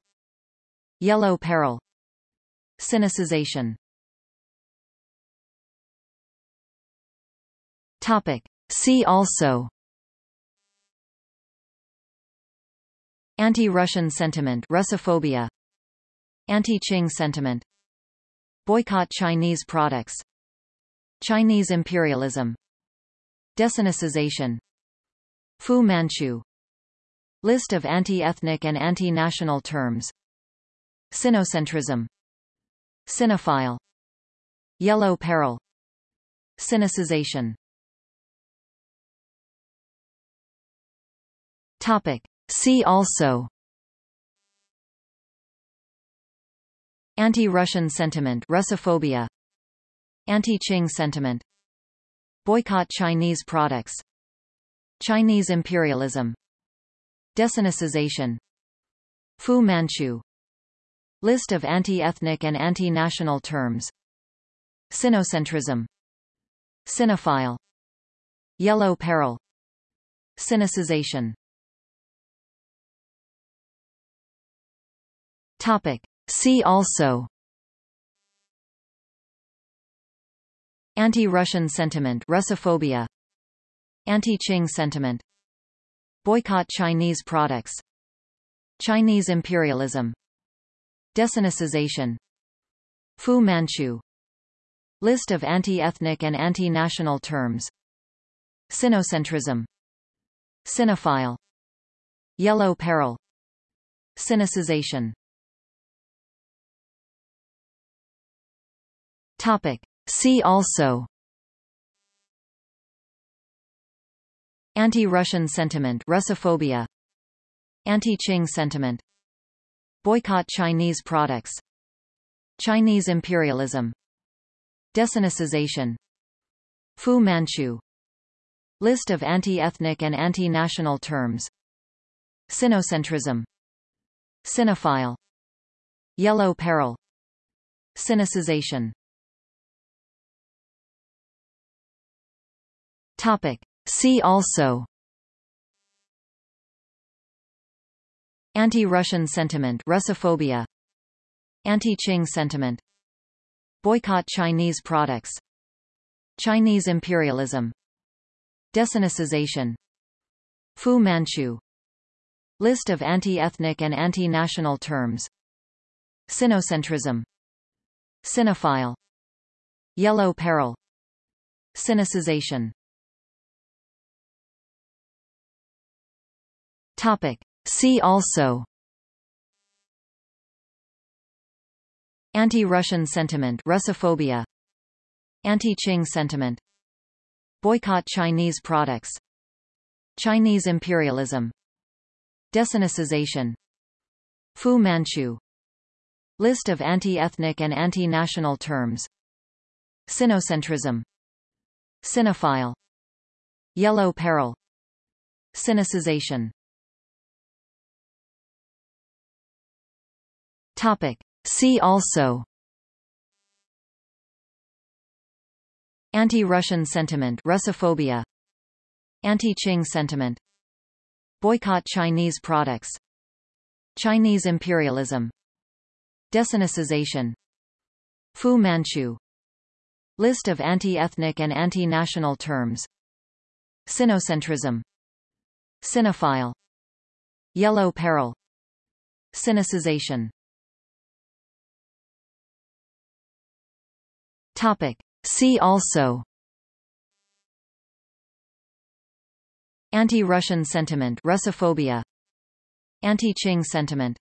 Yellow peril Sinicization Topic. See also. Anti-Russian sentiment Russophobia. Anti-Qing sentiment. Boycott Chinese products. Chinese imperialism. Desinicization Fu Manchu. List of anti-ethnic and anti-national terms. Sinocentrism. Sinophile Yellow peril. Sinicization Topic. See also. Anti-Russian sentiment Russophobia. Anti-Qing sentiment. Boycott Chinese products. Chinese imperialism. Desinicization Fu Manchu. List of anti-ethnic and anti-national terms. Sinocentrism. Sinophile Yellow peril. Sinicization Topic. See also. Anti-Russian sentiment Russophobia. Anti-Qing sentiment. Boycott Chinese products. Chinese imperialism. Desinicization Fu Manchu. List of anti-ethnic and anti-national terms. Sinocentrism. Sinophile Yellow peril. Sinicization Topic. See also. Anti-Russian sentiment Russophobia. Anti-Qing sentiment. Boycott Chinese products. Chinese imperialism. Desinicization Fu Manchu. List of anti-ethnic and anti-national terms. Sinocentrism. Sinophile Yellow peril. Sinicization Topic. See also. Anti-Russian sentiment Russophobia. Anti-Qing sentiment. Boycott Chinese products. Chinese imperialism. Desinicization Fu Manchu. List of anti-ethnic and anti-national terms. Sinocentrism. Sinophile Yellow peril. Sinicization Topic. See also. Anti-Russian sentiment Russophobia. Anti-Qing sentiment. Boycott Chinese products. Chinese imperialism. Desinicization Fu Manchu. List of anti-ethnic and anti-national terms. Sinocentrism. Sinophile Yellow peril. Sinicization Topic. See also. Anti-Russian sentiment Russophobia. Anti-Qing sentiment. Boycott Chinese products. Chinese imperialism. Desinicization Fu Manchu. List of anti-ethnic and anti-national terms. Sinocentrism. Sinophile Yellow peril. Sinicization Topic. See also. Anti-Russian sentiment Russophobia. Anti-Qing sentiment.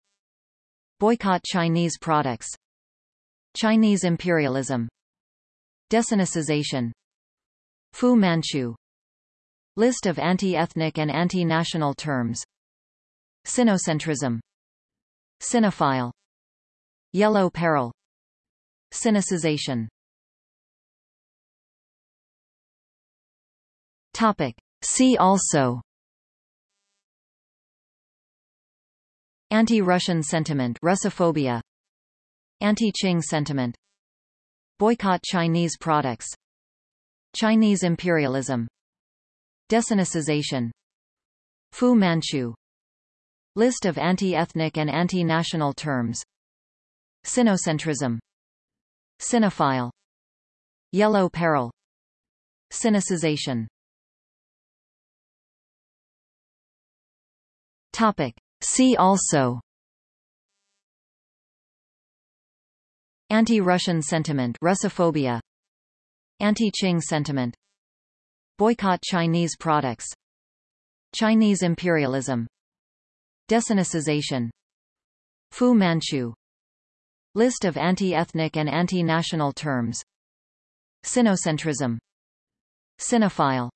Boycott Chinese products. Chinese imperialism. Desinicization. Fu Manchu. List of anti-ethnic and anti-national terms. Sinocentrism. Sinophile Yellow peril. Sinicization Topic. See also. Anti-Russian sentiment Russophobia. Anti-Qing sentiment. Boycott Chinese products. Chinese imperialism. Desinicization. Fu Manchu. List of anti-ethnic and anti-national terms. Sinocentrism. Sinophile Yellow peril. Sinicization Topic. See also. Anti-Russian sentiment Russophobia. Anti-Qing sentiment. Boycott Chinese products. Chinese imperialism. Desinicization. Fu Manchu. List of anti-ethnic and anti-national terms. Sinocentrism. Sinophile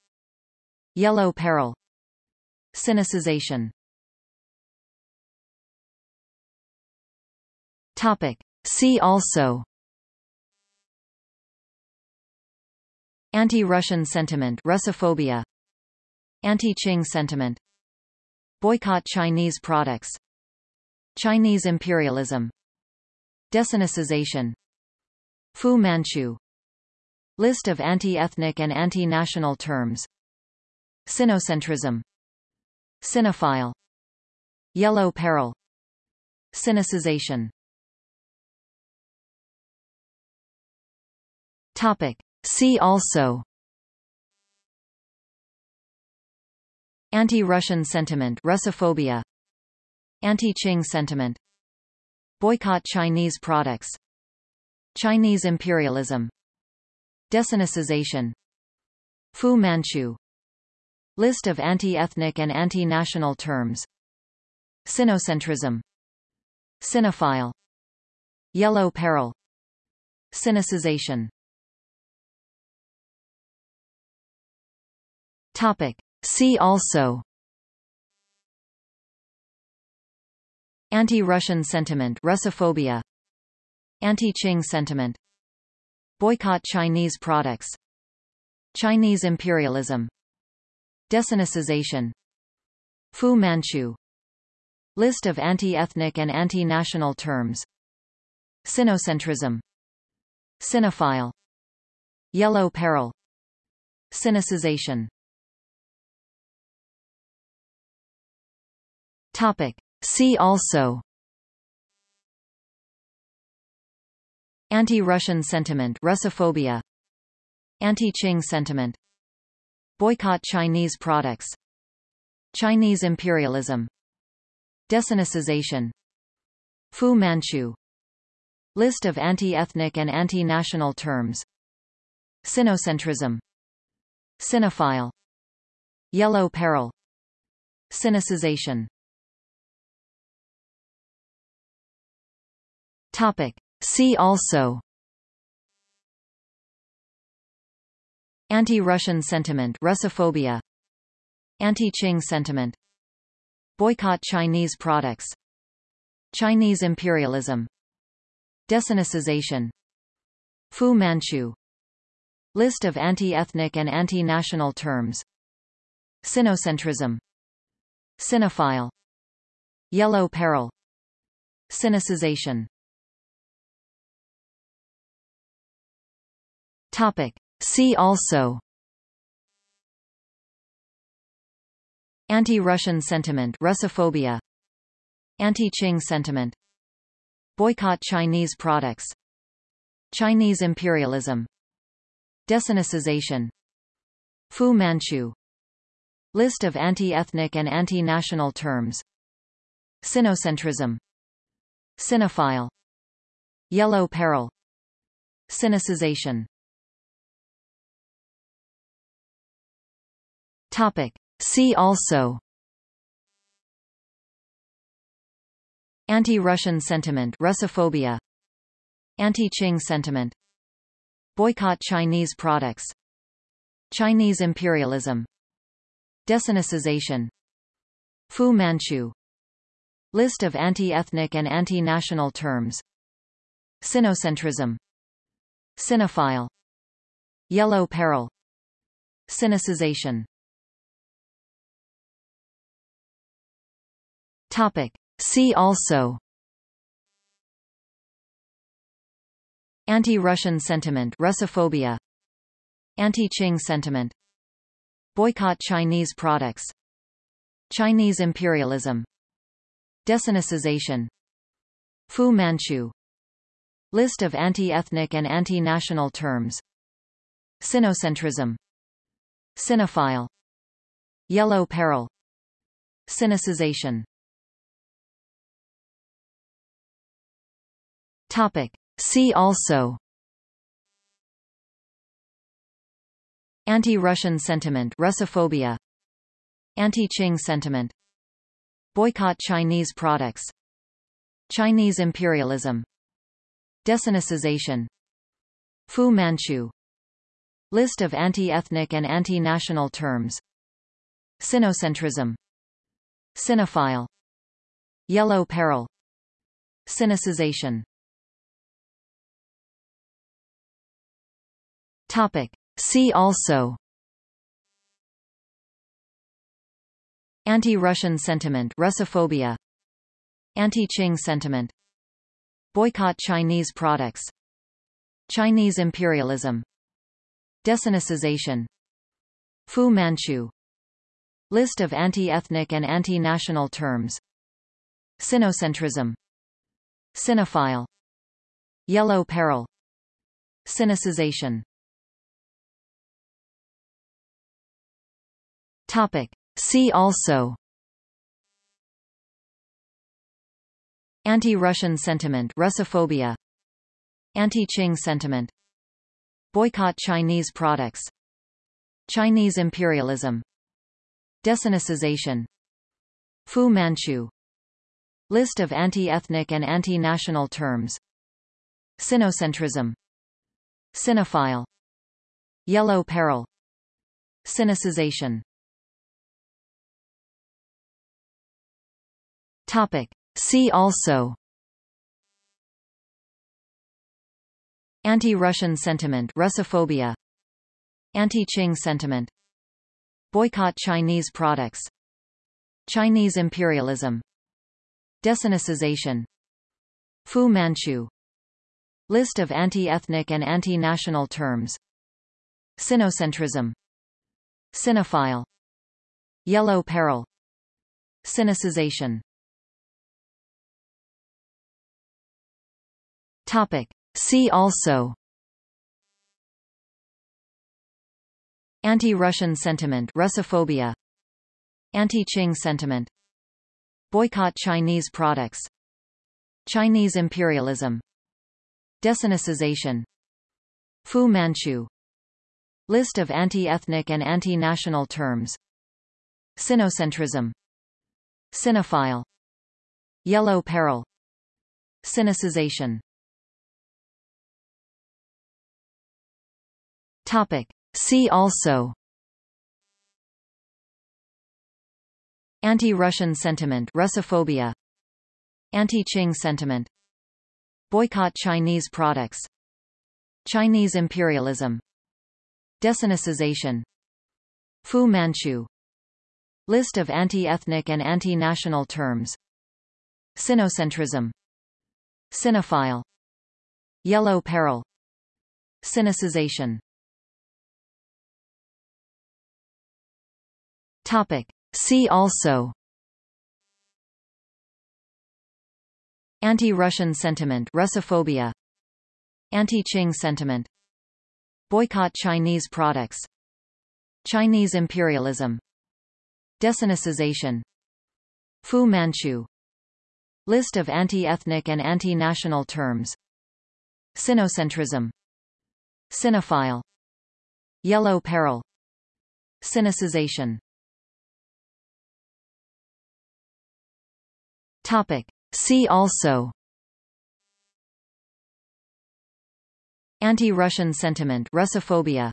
Yellow peril. Sinicization Topic. See also. Anti-Russian sentiment Russophobia. Anti-Qing sentiment. Boycott Chinese products. Chinese imperialism. Desinicization Fu Manchu. List of anti-ethnic and anti-national terms. Sinocentrism. Sinophile Yellow peril. Sinicization Topic. See also. Anti-Russian sentiment Russophobia. Anti-Qing sentiment. Boycott Chinese products. Chinese imperialism. Desinicization Fu Manchu. List of anti-ethnic and anti-national terms. Sinocentrism. Sinophile Yellow peril. Sinicization Topic. See also Anti-Russian sentiment Russophobia Anti-Qing sentiment Boycott Chinese products Chinese imperialism Desinicization Fu Manchu List of anti-ethnic and anti-national terms Sinocentrism Sinophile Yellow peril Sinicization Topic. See also. Anti-Russian sentiment Russophobia. Anti-Qing sentiment. Boycott Chinese products. Chinese imperialism. Desinicization Fu Manchu. List of anti-ethnic and anti-national terms. Sinocentrism. Sinophile Yellow peril. Sinicization Topic. See also. Anti-Russian sentiment Russophobia. Anti-Qing sentiment. Boycott Chinese products. Chinese imperialism. Desinicization Fu Manchu. List of anti-ethnic and anti-national terms. Sinocentrism. Sinophile Yellow peril. Sinicization Topic. See also. Anti-Russian sentiment Russophobia. Anti-Qing sentiment. Boycott Chinese products. Chinese imperialism. Desinicization Fu Manchu. List of anti-ethnic and anti-national terms. Sinocentrism. Sinophile Yellow peril. Sinicization Topic. See also. Anti-Russian sentiment Russophobia. Anti-Qing sentiment. Boycott Chinese products. Chinese imperialism. Desinicization Fu Manchu. List of anti-ethnic and anti-national terms. Sinocentrism. Sinophile Yellow peril. Sinicization Topic. See also. Anti-Russian sentiment Russophobia. Anti-Qing sentiment. Boycott Chinese products. Chinese imperialism. Desinicization Fu Manchu. List of anti-ethnic and anti-national terms. Sinocentrism. Sinophile Yellow peril. Sinicization Topic. See also. Anti-Russian sentiment Russophobia. Anti-Qing sentiment. Boycott Chinese products. Chinese imperialism. Desinicization. Fu Manchu. List of anti-ethnic and anti-national terms. Sinocentrism. Sinophile Yellow peril. Sinicization Topic. See also. Anti-Russian sentiment Russophobia. Anti-Qing sentiment. Boycott Chinese products. Chinese imperialism. Desinicization Fu Manchu. List of anti-ethnic and anti-national terms. Sinocentrism. Sinophile Yellow peril. Sinicization Topic. See also. Anti-Russian sentiment Russophobia. Anti-Qing sentiment. Boycott Chinese products. Chinese imperialism. Desinicization. Fu Manchu. List of anti-ethnic and anti-national terms. Sinocentrism. Sinophile Yellow peril. Sinicization Topic. See also. Anti-Russian sentiment Russophobia. Anti-Qing sentiment. Boycott Chinese products. Chinese imperialism. Desinicization. Fu Manchu. List of anti-ethnic and anti-national terms. Sinocentrism. Sinophile Yellow peril. Sinicization Topic. See also. Anti-Russian sentiment Russophobia. Anti-Qing sentiment. Boycott Chinese products. Chinese imperialism. Desinicization. Fu Manchu. List of anti-ethnic and anti-national terms. Sinocentrism. Sinophile Yellow peril. Sinicization Topic. See also. Anti-Russian sentiment Russophobia. Anti-Qing sentiment. Boycott Chinese products. Chinese imperialism. Desinicization Fu Manchu. List of anti-ethnic and anti-national terms. Sinocentrism. Sinophile Yellow peril. Sinicization Topic. See also Anti-Russian sentiment Russophobia Anti-Qing sentiment Boycott Chinese products Chinese imperialism Desinicization Fu Manchu List of anti-ethnic and anti-national terms Sinocentrism Sinophile Yellow peril Sinicization Topic. See also. Anti-Russian sentiment Russophobia.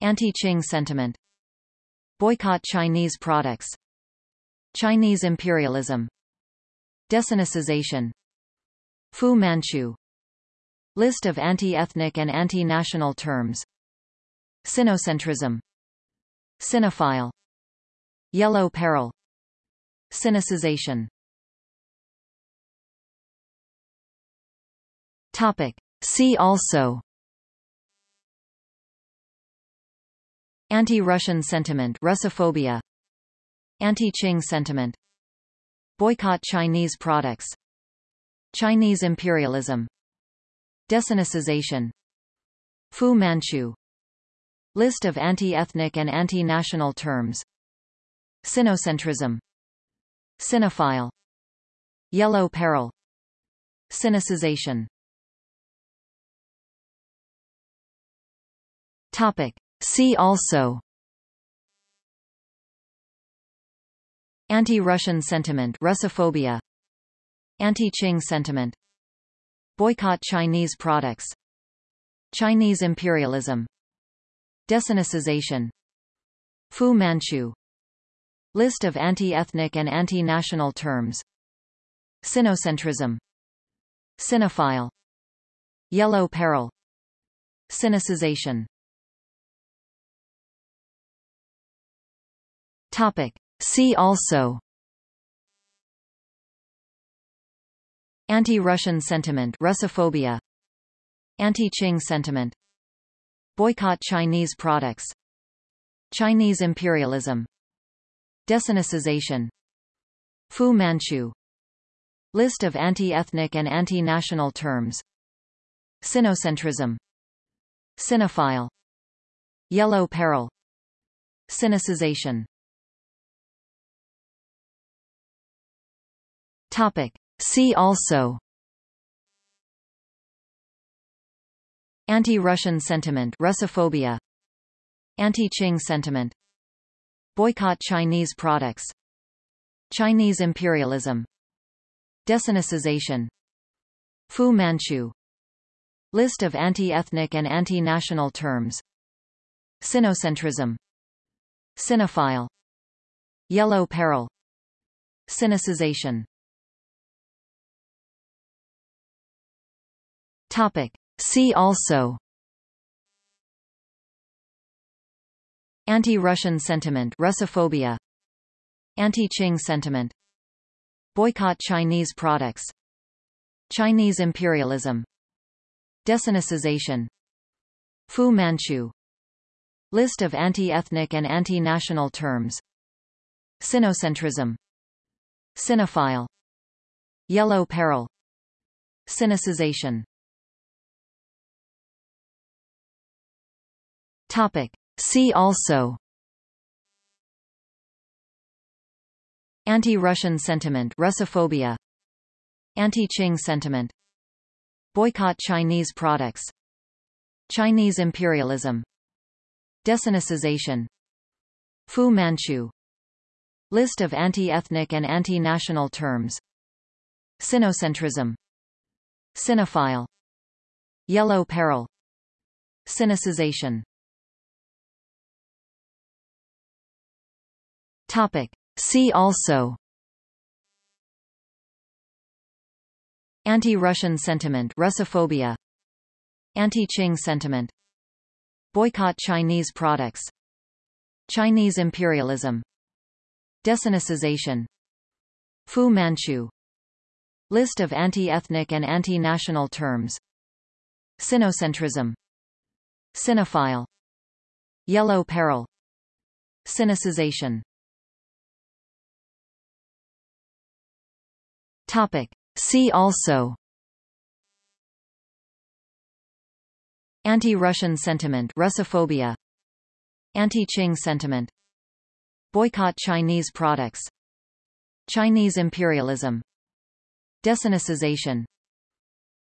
Anti-Qing sentiment. Boycott Chinese products. Chinese imperialism. Desinicization Fu Manchu. List of anti-ethnic and anti-national terms. Sinocentrism. Sinophile Yellow peril. Sinicization Topic. See also. Anti-Russian sentiment Russophobia. Anti-Qing sentiment. Boycott Chinese products. Chinese imperialism. Desinicization Fu Manchu. List of anti-ethnic and anti-national terms. Sinocentrism. Sinophile Yellow peril. Sinicization Topic. See also. Anti-Russian sentiment Russophobia. Anti-Qing sentiment. Boycott Chinese products. Chinese imperialism. Desinicization Fu Manchu. List of anti-ethnic and anti-national terms. Sinocentrism. Sinophile Yellow peril. Sinicization Topic. See also. Anti-Russian sentiment Russophobia. Anti-Qing sentiment. Boycott Chinese products. Chinese imperialism. Desinicization Fu Manchu. List of anti-ethnic and anti-national terms. Sinocentrism. Sinophile Yellow peril. Sinicization Topic. See also. Anti-Russian sentiment Russophobia. Anti-Qing sentiment. Boycott Chinese products. Chinese imperialism. Desinicization Fu Manchu. List of anti-ethnic and anti-national terms. Sinocentrism. Sinophile Yellow peril. Sinicization Topic. See also. Anti-Russian sentiment Russophobia. Anti-Qing sentiment. Boycott Chinese products. Chinese imperialism. Desinicization Fu Manchu. List of anti-ethnic and anti-national terms. Sinocentrism. Sinophile Yellow peril. Sinicization Topic. See also. Anti-Russian sentiment Russophobia. Anti-Qing sentiment. Boycott Chinese products. Chinese imperialism. Desinicization Fu Manchu. List of anti-ethnic and anti-national terms. Sinocentrism. Sinophile Yellow peril. Sinicization Topic. See also. Anti-Russian sentiment Russophobia. Anti-Qing sentiment. Boycott Chinese products. Chinese imperialism. Desinicization Fu Manchu. List of anti-ethnic and anti-national terms. Sinocentrism. Sinophile Yellow peril. Sinicization Topic. See also. Anti-Russian sentiment Russophobia. Anti-Qing sentiment. Boycott Chinese products. Chinese imperialism. Desinicization.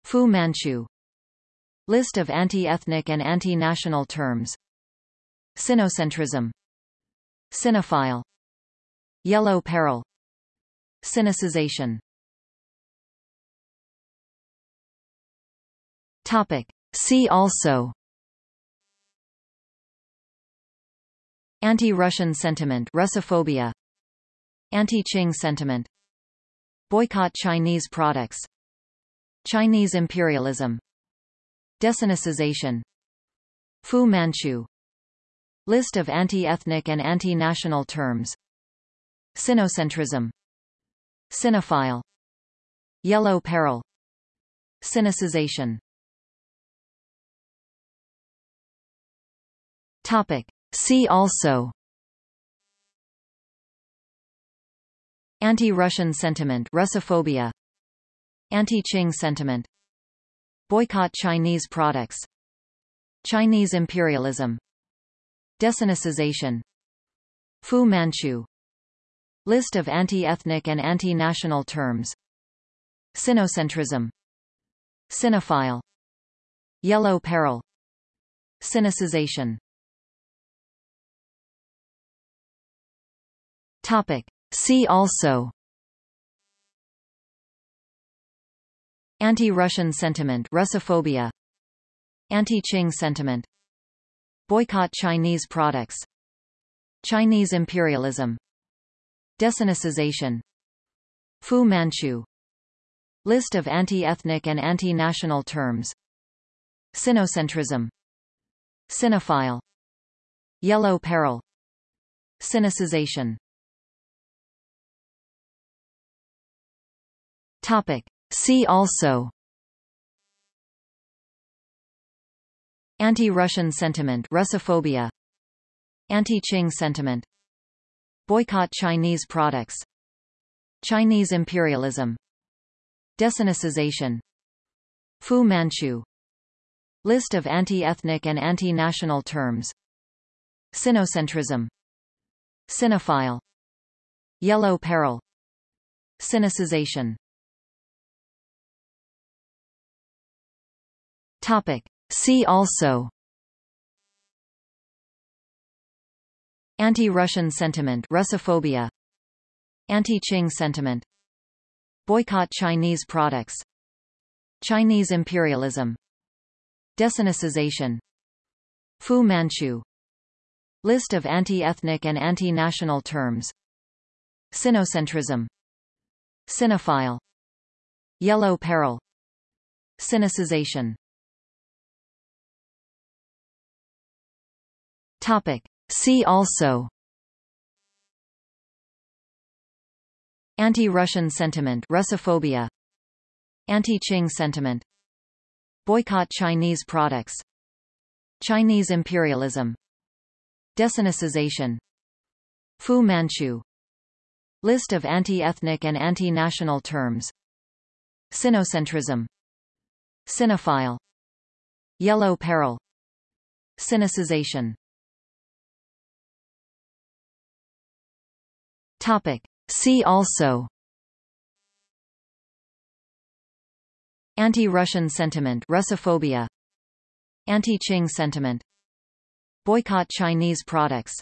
Fu Manchu. List of anti-ethnic and anti-national terms. Sinocentrism. Sinophile Yellow peril. Sinicization Topic. See also. Anti-Russian sentiment Russophobia. Anti-Qing sentiment. Boycott Chinese products. Chinese imperialism. Desinicization. Fu Manchu. List of anti-ethnic and anti-national terms. Sinocentrism. Sinophile Yellow peril. Sinicization Topic. See also. Anti-Russian sentiment Russophobia. Anti-Qing sentiment. Boycott Chinese products. Chinese imperialism. Desinicization Fu Manchu. List of anti-ethnic and anti-national terms. Sinocentrism. Sinophile Yellow peril. Sinicization Topic. See also. Anti-Russian sentiment Russophobia. Anti-Qing sentiment. Boycott Chinese products. Chinese imperialism. Desinicization Fu Manchu. List of anti-ethnic and anti-national terms. Sinocentrism. Sinophile Yellow peril. Sinicization Topic. See also. Anti-Russian sentiment Russophobia. Anti-Qing sentiment. Boycott Chinese products. Chinese imperialism. Desinicization Fu Manchu. List of anti-ethnic and anti-national terms. Sinocentrism. Sinophile Yellow peril. Sinicization Topic. See also. Anti-Russian sentiment Russophobia. Anti-Qing sentiment. Boycott Chinese products. Chinese imperialism. Desinicization Fu Manchu. List of anti-ethnic and anti-national terms. Sinocentrism. Sinophile Yellow peril. Sinicization Topic. See also. Anti-Russian sentiment Russophobia. Anti-Qing sentiment. Boycott Chinese products. Chinese imperialism. Desinicization Fu Manchu. List of anti-ethnic and anti-national terms. Sinocentrism. Sinophile Yellow peril. Sinicization Topic. See also. Anti-Russian sentiment Russophobia. Anti-Qing sentiment. Boycott Chinese products.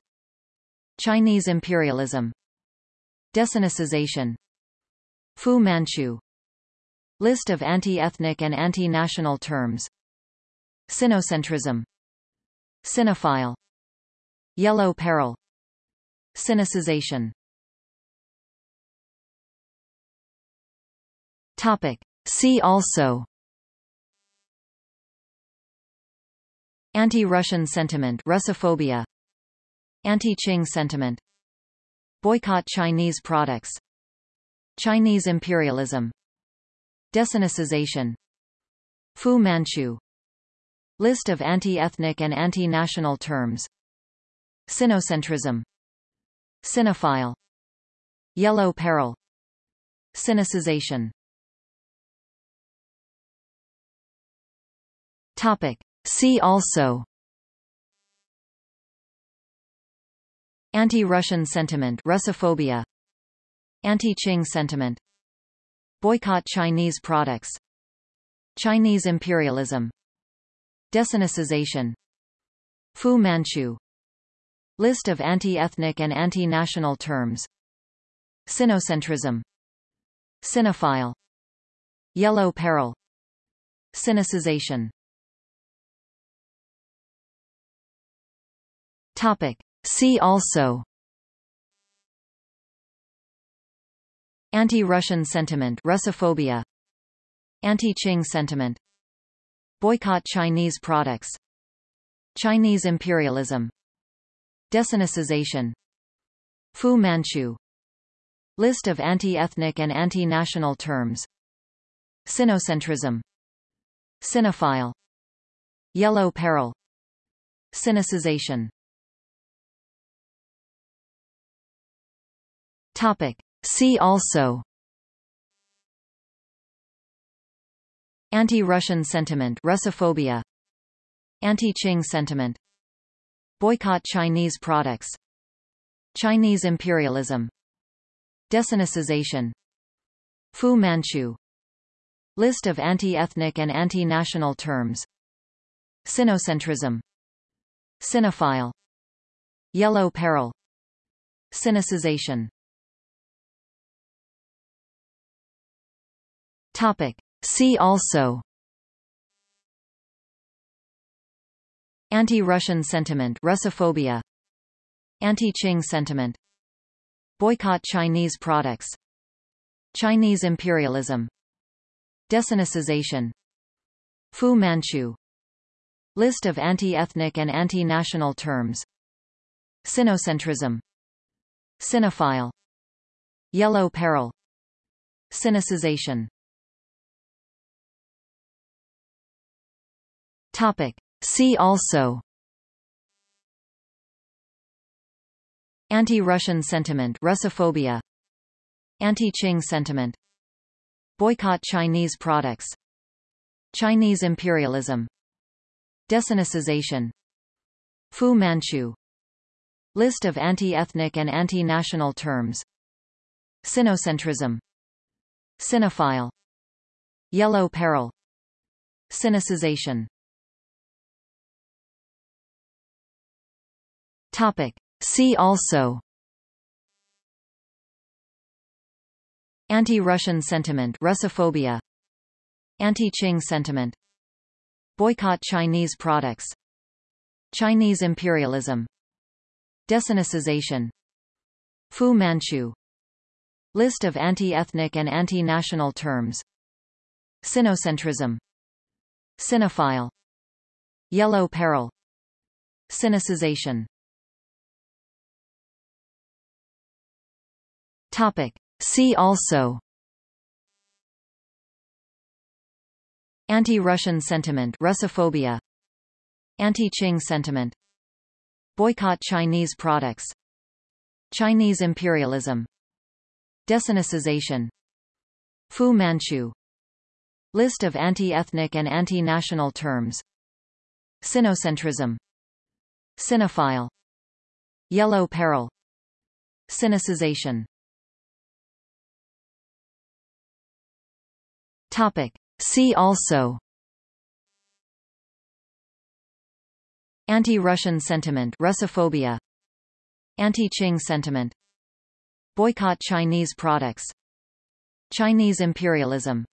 Chinese imperialism. Desinicization Fu Manchu. List of anti-ethnic and anti-national terms. Sinocentrism. Sinophile Yellow peril. Sinicization Topic. See also. Anti-Russian sentiment Russophobia. Anti-Qing sentiment. Boycott Chinese products. Chinese imperialism. Desinicization Fu Manchu. List of anti-ethnic and anti-national terms. Sinocentrism. Sinophile Yellow peril. Sinicization Topic. See also. Anti-Russian sentiment Russophobia. Anti-Qing sentiment. Boycott Chinese products. Chinese imperialism. Desinicization Fu Manchu. List of anti-ethnic and anti-national terms. Sinocentrism. Sinophile Yellow peril. Sinicization Topic. See also. Anti-Russian sentiment Russophobia. Anti-Qing sentiment. Boycott Chinese products. Chinese imperialism. Desinicization. Fu Manchu. List of anti-ethnic and anti-national terms. Sinocentrism. Sinophile Yellow peril. Sinicization Topic. See also. Anti-Russian sentiment Russophobia. Anti-Qing sentiment. Boycott Chinese products. Chinese imperialism. Desinicization Fu Manchu. List of anti-ethnic and anti-national terms. Sinocentrism. Sinophile Yellow peril. Sinicization Topic. See also. Anti-Russian sentiment Russophobia. Anti-Qing sentiment. Boycott Chinese products. Chinese imperialism. Desinicization. Fu Manchu. List of anti-ethnic and anti-national terms. Sinocentrism. Sinophile Yellow peril. Sinicization Topic. See also. Anti-Russian sentiment Russophobia. Anti-Qing sentiment. Boycott Chinese products. Chinese imperialism. Desinicization. Fu Manchu. List of anti-ethnic and anti-national terms. Sinocentrism. Sinophile Yellow peril. Sinicization Topic. See also. Anti-Russian sentiment Russophobia. Anti-Qing sentiment. Boycott Chinese products. Chinese imperialism. Desinicization. Fu Manchu. List of anti-ethnic and anti-national terms. Sinocentrism. Sinophile Yellow peril. Sinicization Topic. See also. Anti-Russian sentiment Russophobia. Anti-Qing sentiment. Boycott Chinese products. Chinese imperialism. Desinicization Fu Manchu. List of anti-ethnic and anti-national terms. Sinocentrism. Sinophile Yellow peril. Sinicization Topic. See also Anti-Russian sentiment Russophobia. Anti-Qing sentiment. Boycott Chinese products. Chinese imperialism.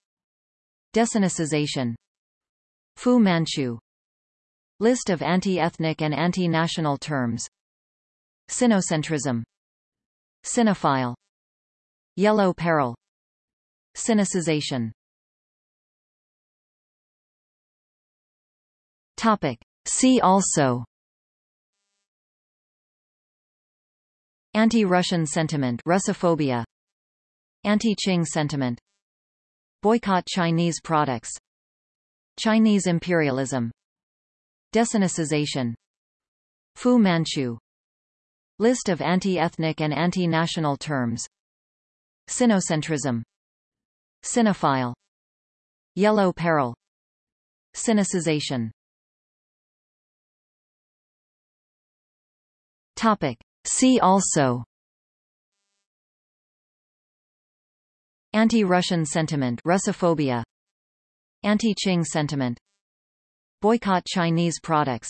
Desinicization Fu Manchu. List of anti-ethnic and anti-national terms. Sinocentrism. Sinophile Yellow peril. Sinicization Topic. See also. Anti-Russian sentiment Russophobia. Anti-Qing sentiment. Boycott Chinese products. Chinese imperialism. Desinicization Fu Manchu. List of anti-ethnic and anti-national terms. Sinocentrism. Sinophile Yellow peril. Sinicization Topic. See also. Anti-Russian sentiment Russophobia. Anti-Qing sentiment. Boycott Chinese products.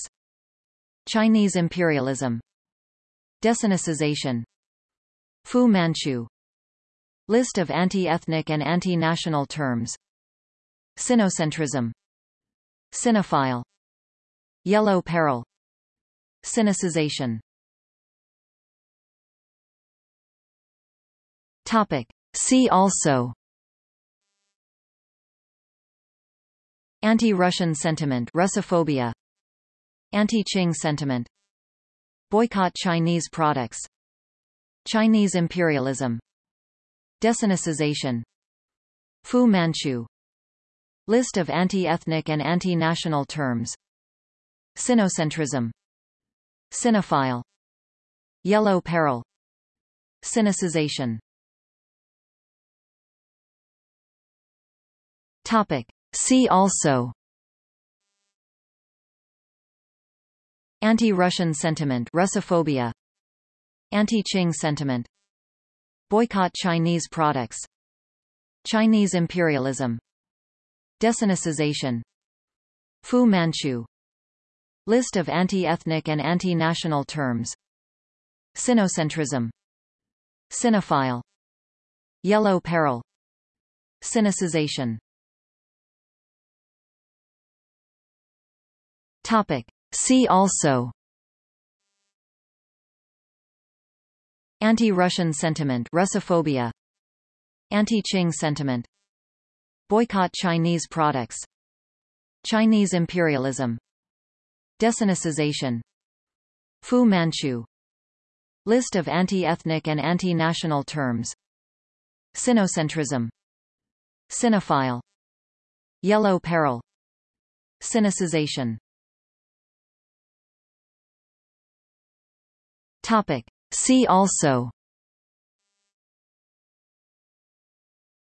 Chinese imperialism. Desinicization Fu Manchu. List of anti-ethnic and anti-national terms. Sinocentrism. Sinophile Yellow peril. Sinicization Topic. See also. Anti-Russian sentiment Russophobia. Anti-Qing sentiment. Boycott Chinese products. Chinese imperialism. Desinicization Fu Manchu. List of anti-ethnic and anti-national terms. Sinocentrism. Sinophile Yellow peril. Sinicization Topic. See also. Anti-Russian sentiment Russophobia. Anti-Qing sentiment. Boycott Chinese products. Chinese imperialism. Desinicization Fu Manchu. List of anti-ethnic and anti-national terms. Sinocentrism. Sinophile Yellow peril. Sinicization Topic. See also. Anti-Russian sentiment Russophobia. Anti-Qing sentiment. Boycott Chinese products. Chinese imperialism. Desinicization Fu Manchu. List of anti-ethnic and anti-national terms. Sinocentrism. Sinophile Yellow peril. Sinicization Topic. See also.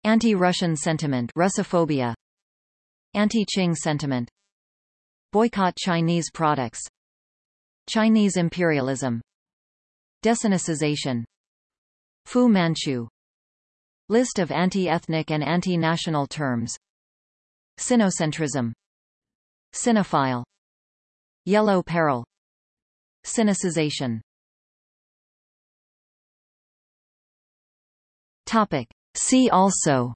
Anti-Russian sentiment Russophobia. Anti-Qing sentiment. Boycott Chinese products. Chinese imperialism. Desinicization Fu Manchu. List of anti-ethnic and anti-national terms. Sinocentrism. Sinophile Yellow peril. Sinicization Topic. See also.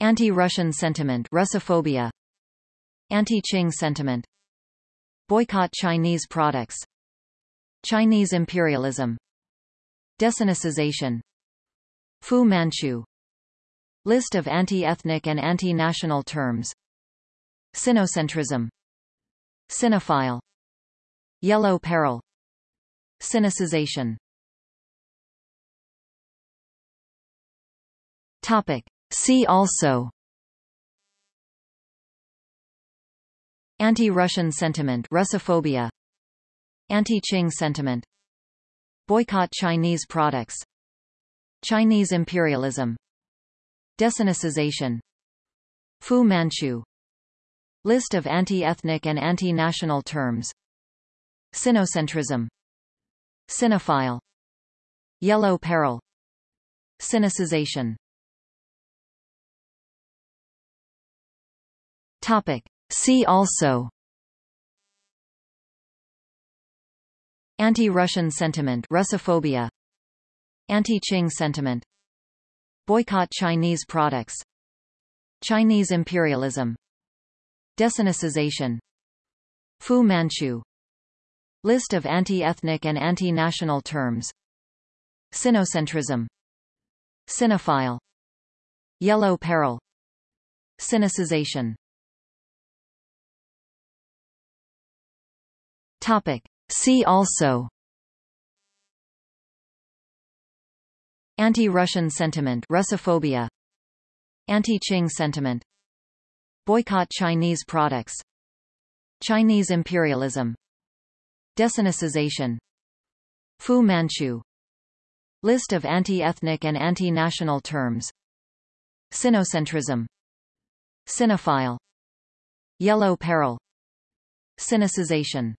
Anti-Russian sentiment Russophobia. Anti-Qing sentiment. Boycott Chinese products. Chinese imperialism. Desinicization Fu Manchu. List of anti-ethnic and anti-national terms. Sinocentrism. Sinophile Yellow peril. Sinicization Topic. See also. Anti-Russian sentiment Russophobia. Anti-Qing sentiment. Boycott Chinese products. Chinese imperialism. Desinicization. Fu Manchu. List of anti-ethnic and anti-national terms. Sinocentrism. Sinophile Yellow peril. Sinicization Topic. See also. Anti-Russian sentiment Russophobia. Anti-Qing sentiment. Boycott Chinese products. Chinese imperialism. Desinicization. Fu Manchu. List of anti-ethnic and anti-national terms. Sinocentrism. Sinophile Yellow peril. Sinicization Topic. See also. Anti-Russian sentiment Russophobia. Anti-Qing sentiment. Boycott Chinese products. Chinese imperialism. Desinicization. Fu Manchu. List of anti-ethnic and anti-national terms. Sinocentrism. Sinophile Yellow peril. Sinicization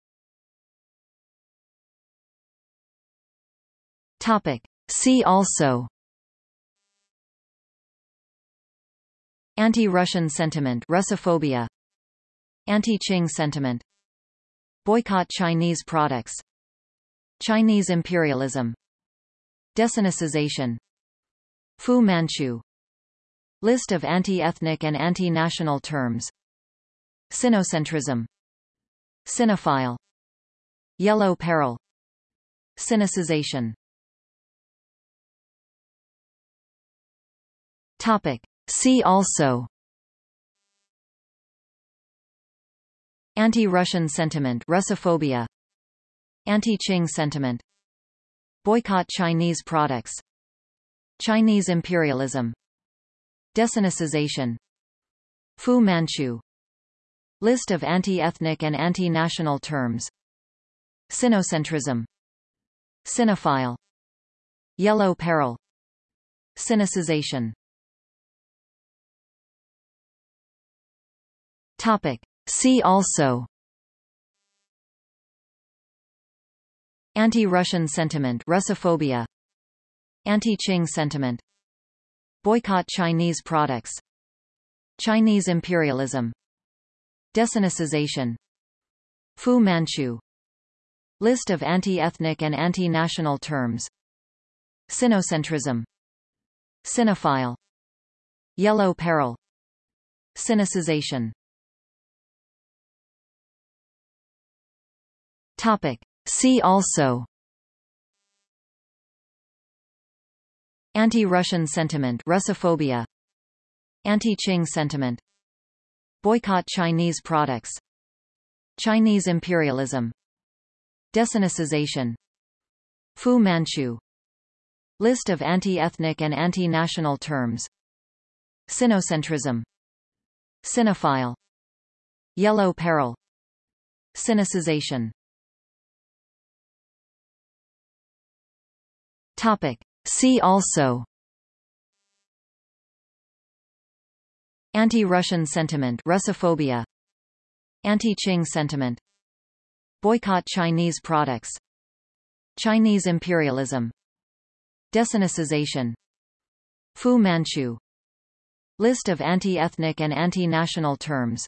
Topic. See also. Anti-Russian sentiment Russophobia. Anti-Qing sentiment. Boycott Chinese products. Chinese imperialism. Desinicization Fu Manchu. List of anti-ethnic and anti-national terms. Sinocentrism. Sinophile Yellow peril. Sinicization Topic. See also. Anti-Russian sentiment Russophobia. Anti-Qing sentiment. Boycott Chinese products. Chinese imperialism. Desinicization Fu Manchu. List of anti-ethnic and anti-national terms. Sinocentrism. Sinophile Yellow peril. Sinicization Topic. See also. Anti-Russian sentiment Russophobia. Anti-Qing sentiment. Boycott Chinese products. Chinese imperialism. Desinicization Fu Manchu. List of anti-ethnic and anti-national terms. Sinocentrism. Sinophile Yellow peril. Sinicization Topic. See also. Anti-Russian sentiment Russophobia. Anti-Qing sentiment. Boycott Chinese products. Chinese imperialism. Desinicization Fu Manchu. List of anti-ethnic and anti-national terms. Sinocentrism. Sinophile Yellow peril. Sinicization Topic. See also. Anti-Russian sentiment Russophobia. Anti-Qing sentiment. Boycott Chinese products. Chinese imperialism. Desinicization Fu Manchu. List of anti-ethnic and anti-national terms.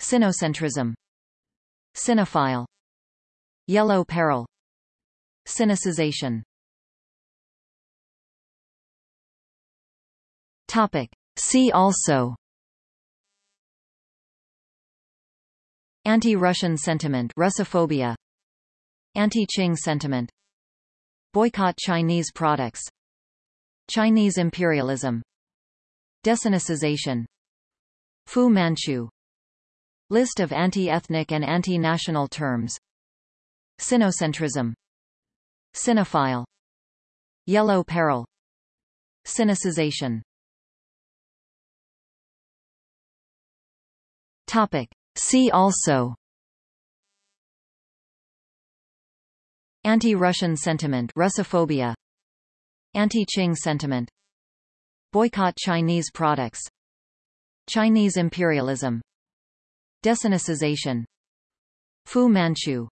Sinocentrism. Sinophile Yellow peril. Sinicization Topic. See also. Anti-Russian sentiment Russophobia. Anti-Qing sentiment. Boycott Chinese products. Chinese imperialism. Desinicization Fu Manchu. List of anti-ethnic and anti-national terms. Sinocentrism. Sinophile Yellow peril. Sinicization Topic. See also. Anti-Russian sentiment Russophobia. Anti-Qing sentiment. Boycott Chinese products. Chinese imperialism. Desinicization Fu Manchu.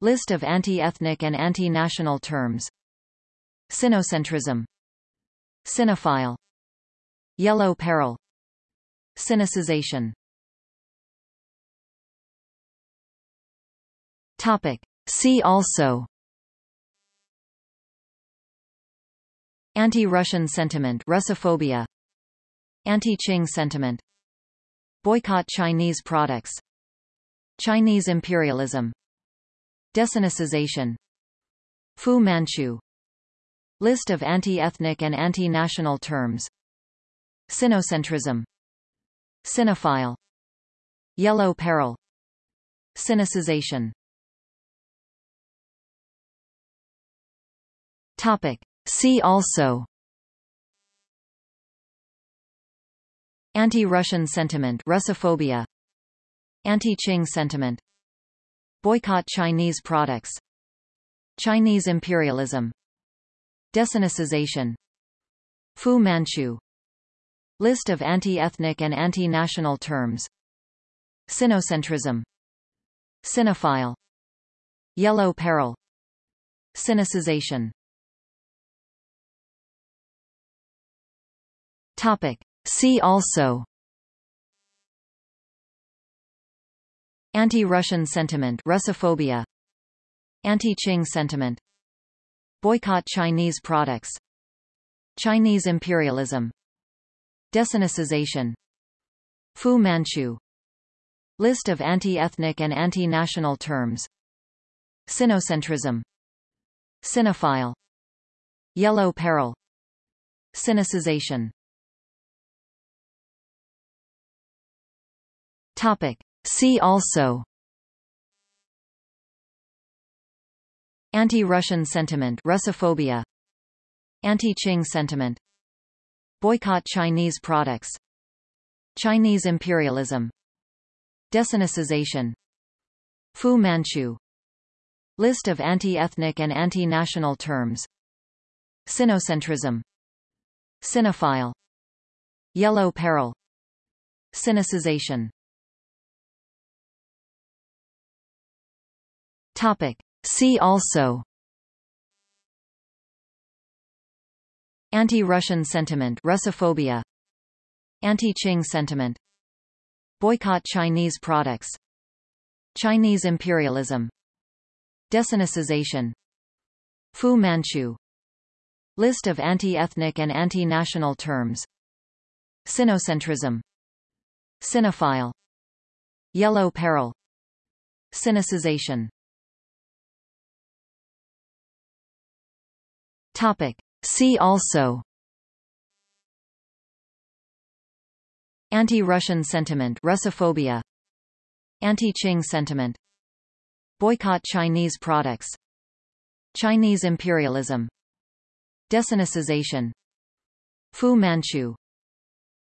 List of anti-ethnic and anti-national terms. Sinocentrism. Sinophile Yellow peril. Sinicization Topic. See also. Anti-Russian sentiment Russophobia. Anti-Qing sentiment. Boycott Chinese products. Chinese imperialism. Desinicization Fu Manchu. List of anti-ethnic and anti-national terms. Sinocentrism. Sinophile Yellow peril. Sinicization Topic. See also. Anti-Russian sentiment Russophobia. Anti-Qing sentiment. Boycott Chinese products. Chinese imperialism. Desinicization. Fu Manchu. List of anti-ethnic and anti-national terms. Sinocentrism. Sinophile Yellow peril. Sinicization Topic. See also. Anti-Russian sentiment Russophobia. Anti-Qing sentiment. Boycott Chinese products. Chinese imperialism. Desinicization Fu Manchu. List of anti-ethnic and anti-national terms. Sinocentrism. Sinophile Yellow peril. Sinicization Topic. See also. Anti-Russian sentiment Russophobia. Anti-Qing sentiment. Boycott Chinese products. Chinese imperialism. Desinicization. Fu Manchu. List of anti-ethnic and anti-national terms. Sinocentrism. Sinophile Yellow peril. Sinicization Topic. See also. Anti-Russian sentiment Russophobia. Anti-Qing sentiment. Boycott Chinese products. Chinese imperialism. Desinicization. Fu Manchu. List of anti-ethnic and anti-national terms. Sinocentrism. Sinophile Yellow peril. Sinicization Topic. See also. Anti-Russian sentiment Russophobia. Anti-Qing sentiment. Boycott Chinese products. Chinese imperialism. Desinicization. Fu Manchu.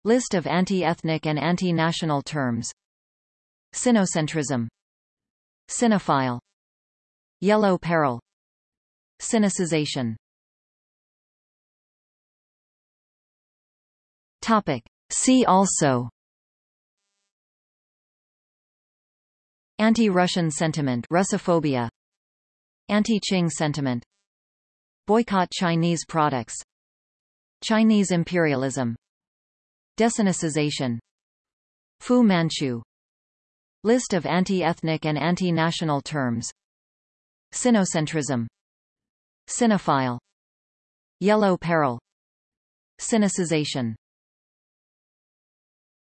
List of anti-ethnic and anti-national terms. Sinocentrism. Sinophile Yellow peril. Sinicization Topic. See also. Anti-Russian sentiment Russophobia. Anti-Qing sentiment. Boycott Chinese products. Chinese imperialism. Desinicization Fu Manchu. List of anti-ethnic and anti-national terms. Sinocentrism. Sinophile Yellow peril. Sinicization